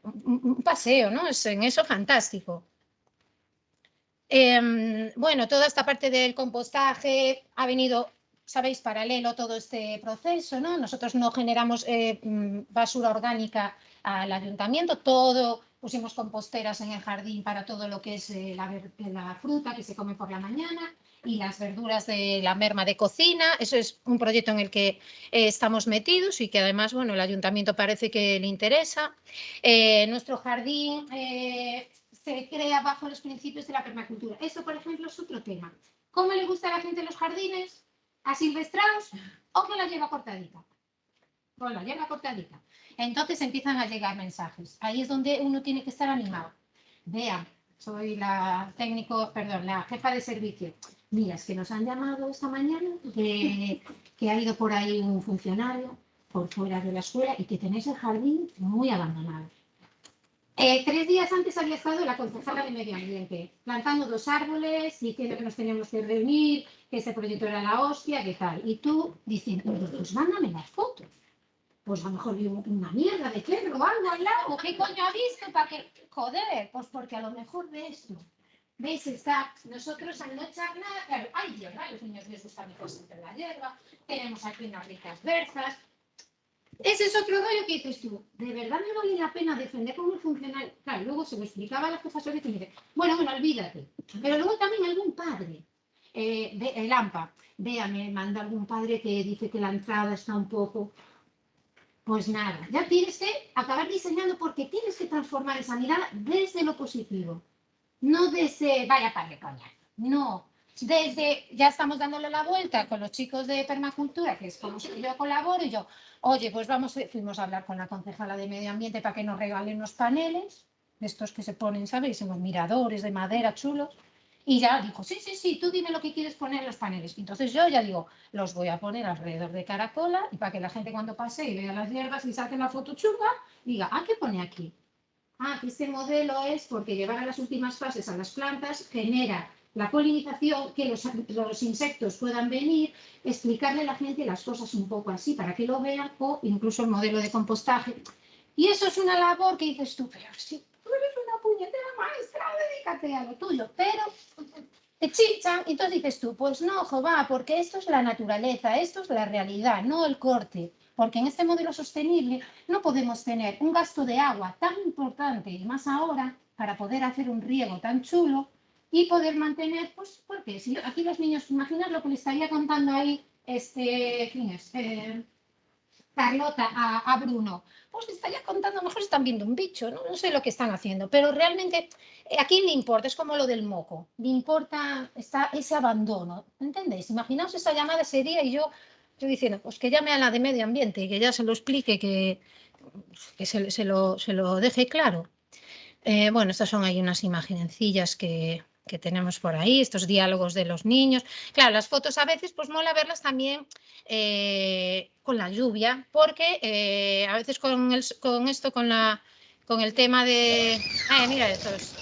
un paseo, ¿no? Es en eso fantástico. Em, bueno, toda esta parte del compostaje ha venido, sabéis, paralelo todo este proceso, ¿no? Nosotros no generamos eh, mm, basura orgánica al ayuntamiento, todo pusimos composteras en el jardín para todo lo que es eh, la, fruta que se come por la mañana y las verduras de la merma de cocina. Eso es un proyecto en el que eh, estamos metidos y que además, bueno, el ayuntamiento parece que le interesa. Eh, nuestro jardín se crea bajo los principios de la permacultura. Eso, por ejemplo, es otro tema. ¿Cómo le gusta a la gente los jardines? ¿Asilvestrados o que la lleva cortadita? Con la lleva cortadita. Entonces empiezan a llegar mensajes. Ahí es donde uno tiene que estar animado. Vean, soy la técnico, perdón, la jefa de servicio. Mira, es que nos han llamado esta mañana que, que ha ido por ahí un funcionario por fuera de la escuela y que tenéis el jardín muy abandonado. Eh, tres días antes había estado la concejala de Medio Ambiente, plantando dos árboles, diciendo que nos teníamos que reunir, que ese proyecto era la hostia, que tal. Y tú diciendo, pues mándame las fotos. Pues a lo mejor vi una mierda de perro o al lado. ¿Qué coño ha visto? ¿Para que Joder, pues porque a lo mejor de esto ¿Veis? Está, nosotros al no echar nada, claro, hay hierba, los niños les gusta mejor entre la hierba, tenemos aquí unas ricas berzas. Ese es otro rollo que dices tú, ¿de verdad me vale la pena defender como funcional? Claro, luego se lo explicaba a la profesora y me dice, bueno, bueno, olvídate. Pero luego también algún padre, eh, de, el AMPA, vea, me manda algún padre que dice que la entrada está un poco... Pues nada, ya tienes que acabar diseñando porque tienes que transformar esa mirada desde lo positivo. No desde, vaya padre coña, no. Desde, ya estamos dándole la vuelta con los chicos de permacultura, que es como si yo colaboro, y yo, oye, pues vamos, fuimos a hablar con la concejala de medio ambiente para que nos regalen unos paneles, de estos que se ponen, ¿sabéis? En los miradores de madera chulos. Y ya dijo, sí, sí, sí, tú dime lo que quieres poner en los paneles. Entonces yo ya digo, los voy a poner alrededor de Caracola y para que la gente cuando pase y vea las hierbas y saque la foto chunga, diga, ah, ¿qué pone aquí? ah, que este modelo es porque llevar a las últimas fases a las plantas genera la polinización, que los, los, insectos puedan venir, explicarle a la gente las cosas un poco así para que lo vean, o incluso el modelo de compostaje. Y eso es una labor que dices tú, pero una puñetera maestra, dedícate a lo tuyo, pero te chinchan, y entonces dices tú, pues no, va, porque esto es la naturaleza, esto es la realidad, no el corte porque en este modelo sostenible no podemos tener un gasto de agua tan importante y más ahora para poder hacer un riego tan chulo y poder mantener, pues, porque si aquí los niños, imaginar lo que le estaría contando ahí, este, ¿quién es? Eh, Carlota a, Bruno, pues le estaría contando, a lo mejor están viendo un bicho, ¿no? sé lo que están haciendo, pero realmente eh, a quién le importa, es como lo del moco, le importa está ese abandono, ¿entendéis? Imaginaos esa llamada ese día y yo Estoy diciendo, pues que llame a la de medio ambiente y que ya se lo explique, que, que se, se, lo, se, lo, deje claro. Eh, bueno, estas son ahí unas imagencillas que, que, tenemos por ahí, estos diálogos de los niños. Claro, las fotos a veces pues mola verlas también eh, con la lluvia, porque eh, a veces con, el, con esto, con, la, con el tema de... Ay, mira estos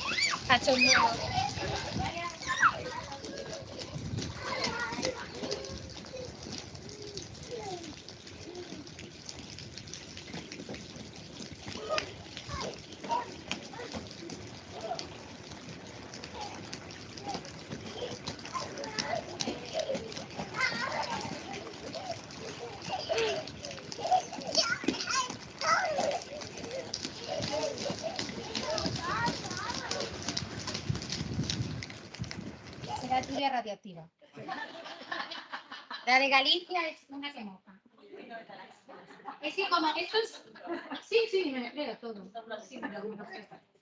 La de Galicia es una que moja. Es que como estos... Sí, sí, me todo.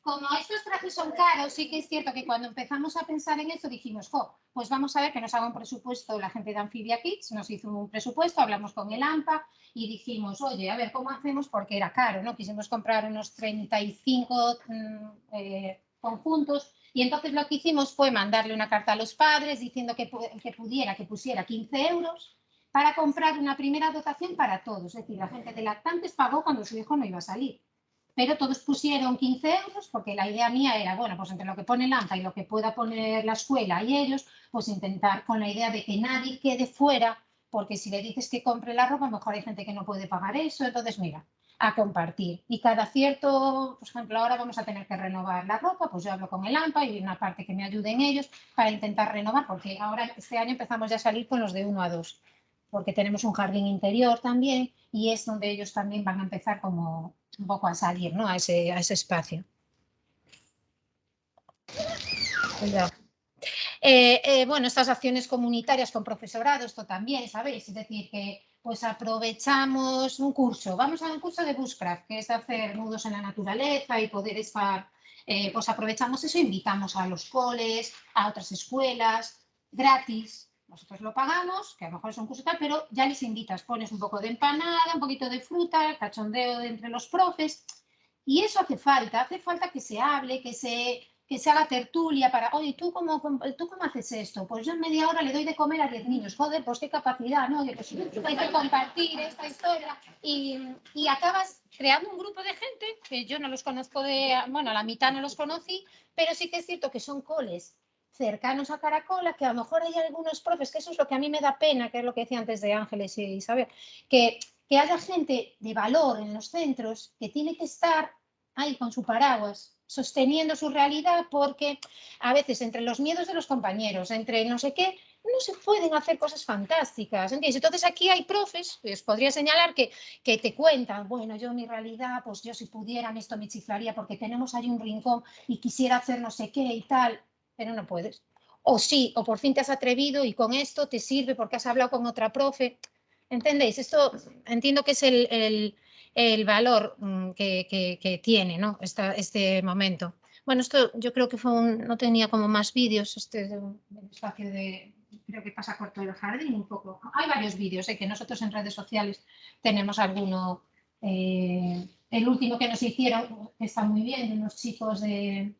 Como estos trajes son caros, sí que es cierto que cuando empezamos a pensar en esto dijimos, jo, pues vamos a ver que nos haga un presupuesto la gente de Amphibia Kids, nos hizo un presupuesto, hablamos con el AMPA y dijimos, oye, a ver, ¿cómo hacemos? Porque era caro, ¿no? Quisimos comprar unos 35 mm, eh, conjuntos y entonces lo que hicimos fue mandarle una carta a los padres diciendo que, que pudiera, que pusiera 15 euros para comprar una primera dotación para todos. Es decir, la gente de lactantes pagó cuando su hijo no iba a salir. Pero todos pusieron 15 euros porque la idea mía era, bueno, pues entre lo que pone el AMPA y lo que pueda poner la escuela y ellos, pues intentar con la idea de que nadie quede fuera, porque si le dices que compre la ropa, mejor hay gente que no puede pagar eso. Entonces, mira, a compartir. Y cada cierto, por ejemplo, ahora vamos a tener que renovar la ropa, pues yo hablo con el AMPA y una parte que me ayuden ellos para intentar renovar, porque ahora este año empezamos ya a salir con los de uno a dos, porque tenemos un jardín interior también y es donde ellos también van a empezar como un poco a salir, ¿no? A ese, a ese espacio. Eh, eh, bueno, estas acciones comunitarias con profesorado, esto también, ¿sabéis? Es decir, que pues aprovechamos un curso, vamos a un curso de Bushcraft, que es hacer nudos en la naturaleza y poder estar, eh, pues aprovechamos eso, invitamos a los coles, a otras escuelas, gratis, nosotros lo pagamos, que a lo mejor es un curso tal, pero ya les invitas, pones un poco de empanada, un poquito de fruta, cachondeo de entre los profes, y eso hace falta, hace falta que se hable, que se, se haga tertulia para, oye, ¿tú cómo, ¿tú cómo haces esto? Pues yo en media hora le doy de comer a 10 niños, joder, pues qué capacidad, ¿no? Pues hay que compartir esta historia y, y acabas creando un grupo de gente que yo no los conozco de, bueno, la mitad no los conocí, pero sí que es cierto que son coles cercanos a Caracola, que a lo mejor hay algunos profes, que eso es lo que a mí me da pena, que es lo que decía antes de Ángeles y Isabel, que, que haya gente de valor en los centros que tiene que estar ahí con su paraguas, sosteniendo su realidad, porque a veces entre los miedos de los compañeros, entre no sé qué, no se pueden hacer cosas fantásticas, ¿entiendes? Entonces aquí hay profes, os podría señalar que, que te cuentan, bueno, yo mi realidad, pues yo si pudieran esto me chiflaría porque tenemos ahí un rincón y quisiera hacer no sé qué y tal, pero no puedes. O sí, o por fin te has atrevido y con esto te sirve porque has hablado con otra profe. ¿Entendéis? Esto entiendo que es el, el valor mm, que, tiene ¿no? Este momento. Bueno, esto yo creo que fue un, no tenía como más vídeos, este de un espacio de, creo que pasa corto el jardín un poco. Hay varios vídeos, ¿eh? que nosotros en redes sociales tenemos alguno, eh, el último que nos hicieron, está muy bien, de unos chicos de,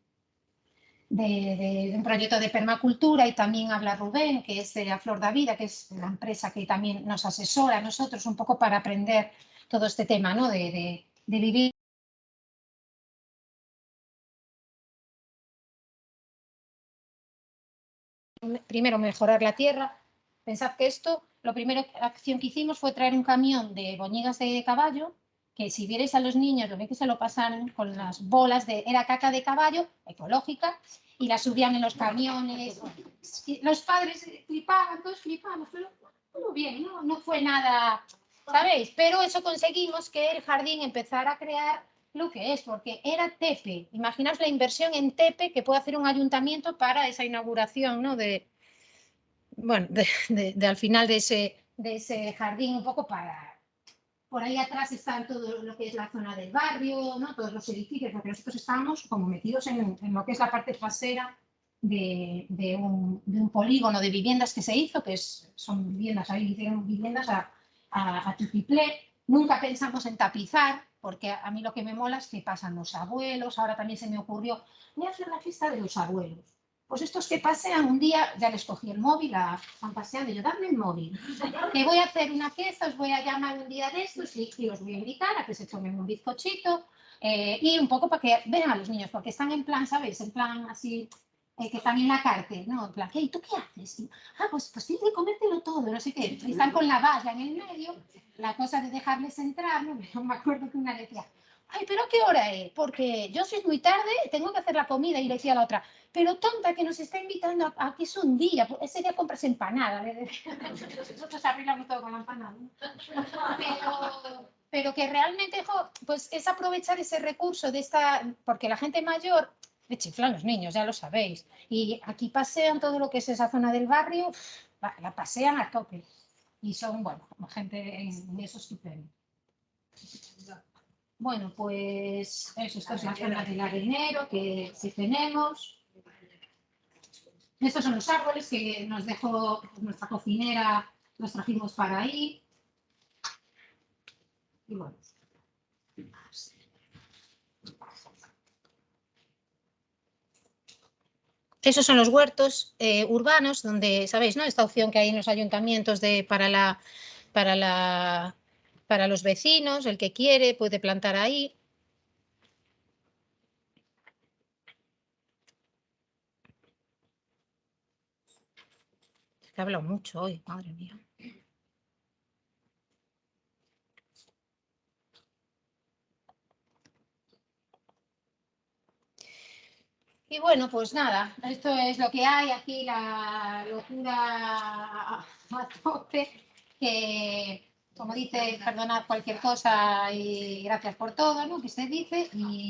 de, un proyecto de permacultura y también habla Rubén, que es de la Flor da Vida, que es la empresa que también nos asesora a nosotros un poco para aprender todo este tema ¿no? de, vivir. Primero, mejorar la tierra. Pensad que esto, la primera acción que hicimos fue traer un camión de boñigas de caballo que si vierais a los niños, lo que se lo pasan con las bolas de, era caca de caballo, ecológica, y la subían en los camiones. Los padres flipaban, todos flipaban, pero muy bien, no fue nada, ¿sabéis? Pero eso conseguimos que el jardín empezara a crear lo que es, porque era TEPE. Imaginaos la inversión en TEPE que puede hacer un ayuntamiento para esa inauguración, ¿no? De, bueno, de, al final de ese, de ese jardín, un poco para por ahí atrás está todo lo que es la zona del barrio, ¿no? todos los edificios, porque nosotros estábamos como metidos en, lo que es la parte trasera de, de, un, polígono de viviendas que se hizo, que es, son viviendas, ahí hicieron viviendas a, a, a. Nunca pensamos en tapizar, porque a, mí lo que me mola es que pasan los abuelos, ahora también se me ocurrió, voy a hacer la fiesta de los abuelos. Pues estos que pasean un día, ya les cogí el móvil, a, están paseando, y yo, dame el móvil, que voy a hacer una fiesta, os voy a llamar un día de estos y, y os voy a invitar a que se tomen un bizcochito eh, y un poco para que vean a los niños, porque están en plan, ¿sabéis? En plan así, eh, que están en la cárcel, ¿no? En plan, ¿qué? ¿Tú qué haces? Y, ah, pues, pues tienes que comértelo todo, no sé qué. Y están con la valla en el medio, la cosa de dejarles entrar, ¿no? Me acuerdo que una decía, ay, pero ¿qué hora es? Porque yo soy muy tarde, tengo que hacer la comida. Y le decía a la otra, pero tonta, que nos está invitando a, a que es un día, pues ese día compras empanada. Nosotros arreglamos todo con la empanada. Pero, pero que realmente, jo, pues es aprovechar ese recurso de esta, porque la gente mayor Le chiflan los niños, ya lo sabéis. Y aquí pasean todo lo que es esa zona del barrio, la, pasean a tope. Y son, bueno, gente en, en eso estupendo. Bueno, pues eso, esta es la zona del arenero que sí tenemos. Estos son los árboles que nos dejó nuestra cocinera, los trajimos para ahí. Y bueno. Esos son los huertos eh, urbanos, donde, ¿sabéis? ¿no? Esta opción que hay en los ayuntamientos de, para, la, para, la, para los vecinos, el que quiere puede plantar ahí. He hablado mucho hoy, madre mía. Y bueno, pues nada, esto es lo que hay aquí, la locura a tope, que como dice, perdonad cualquier cosa y gracias por todo, ¿no? Que se dice y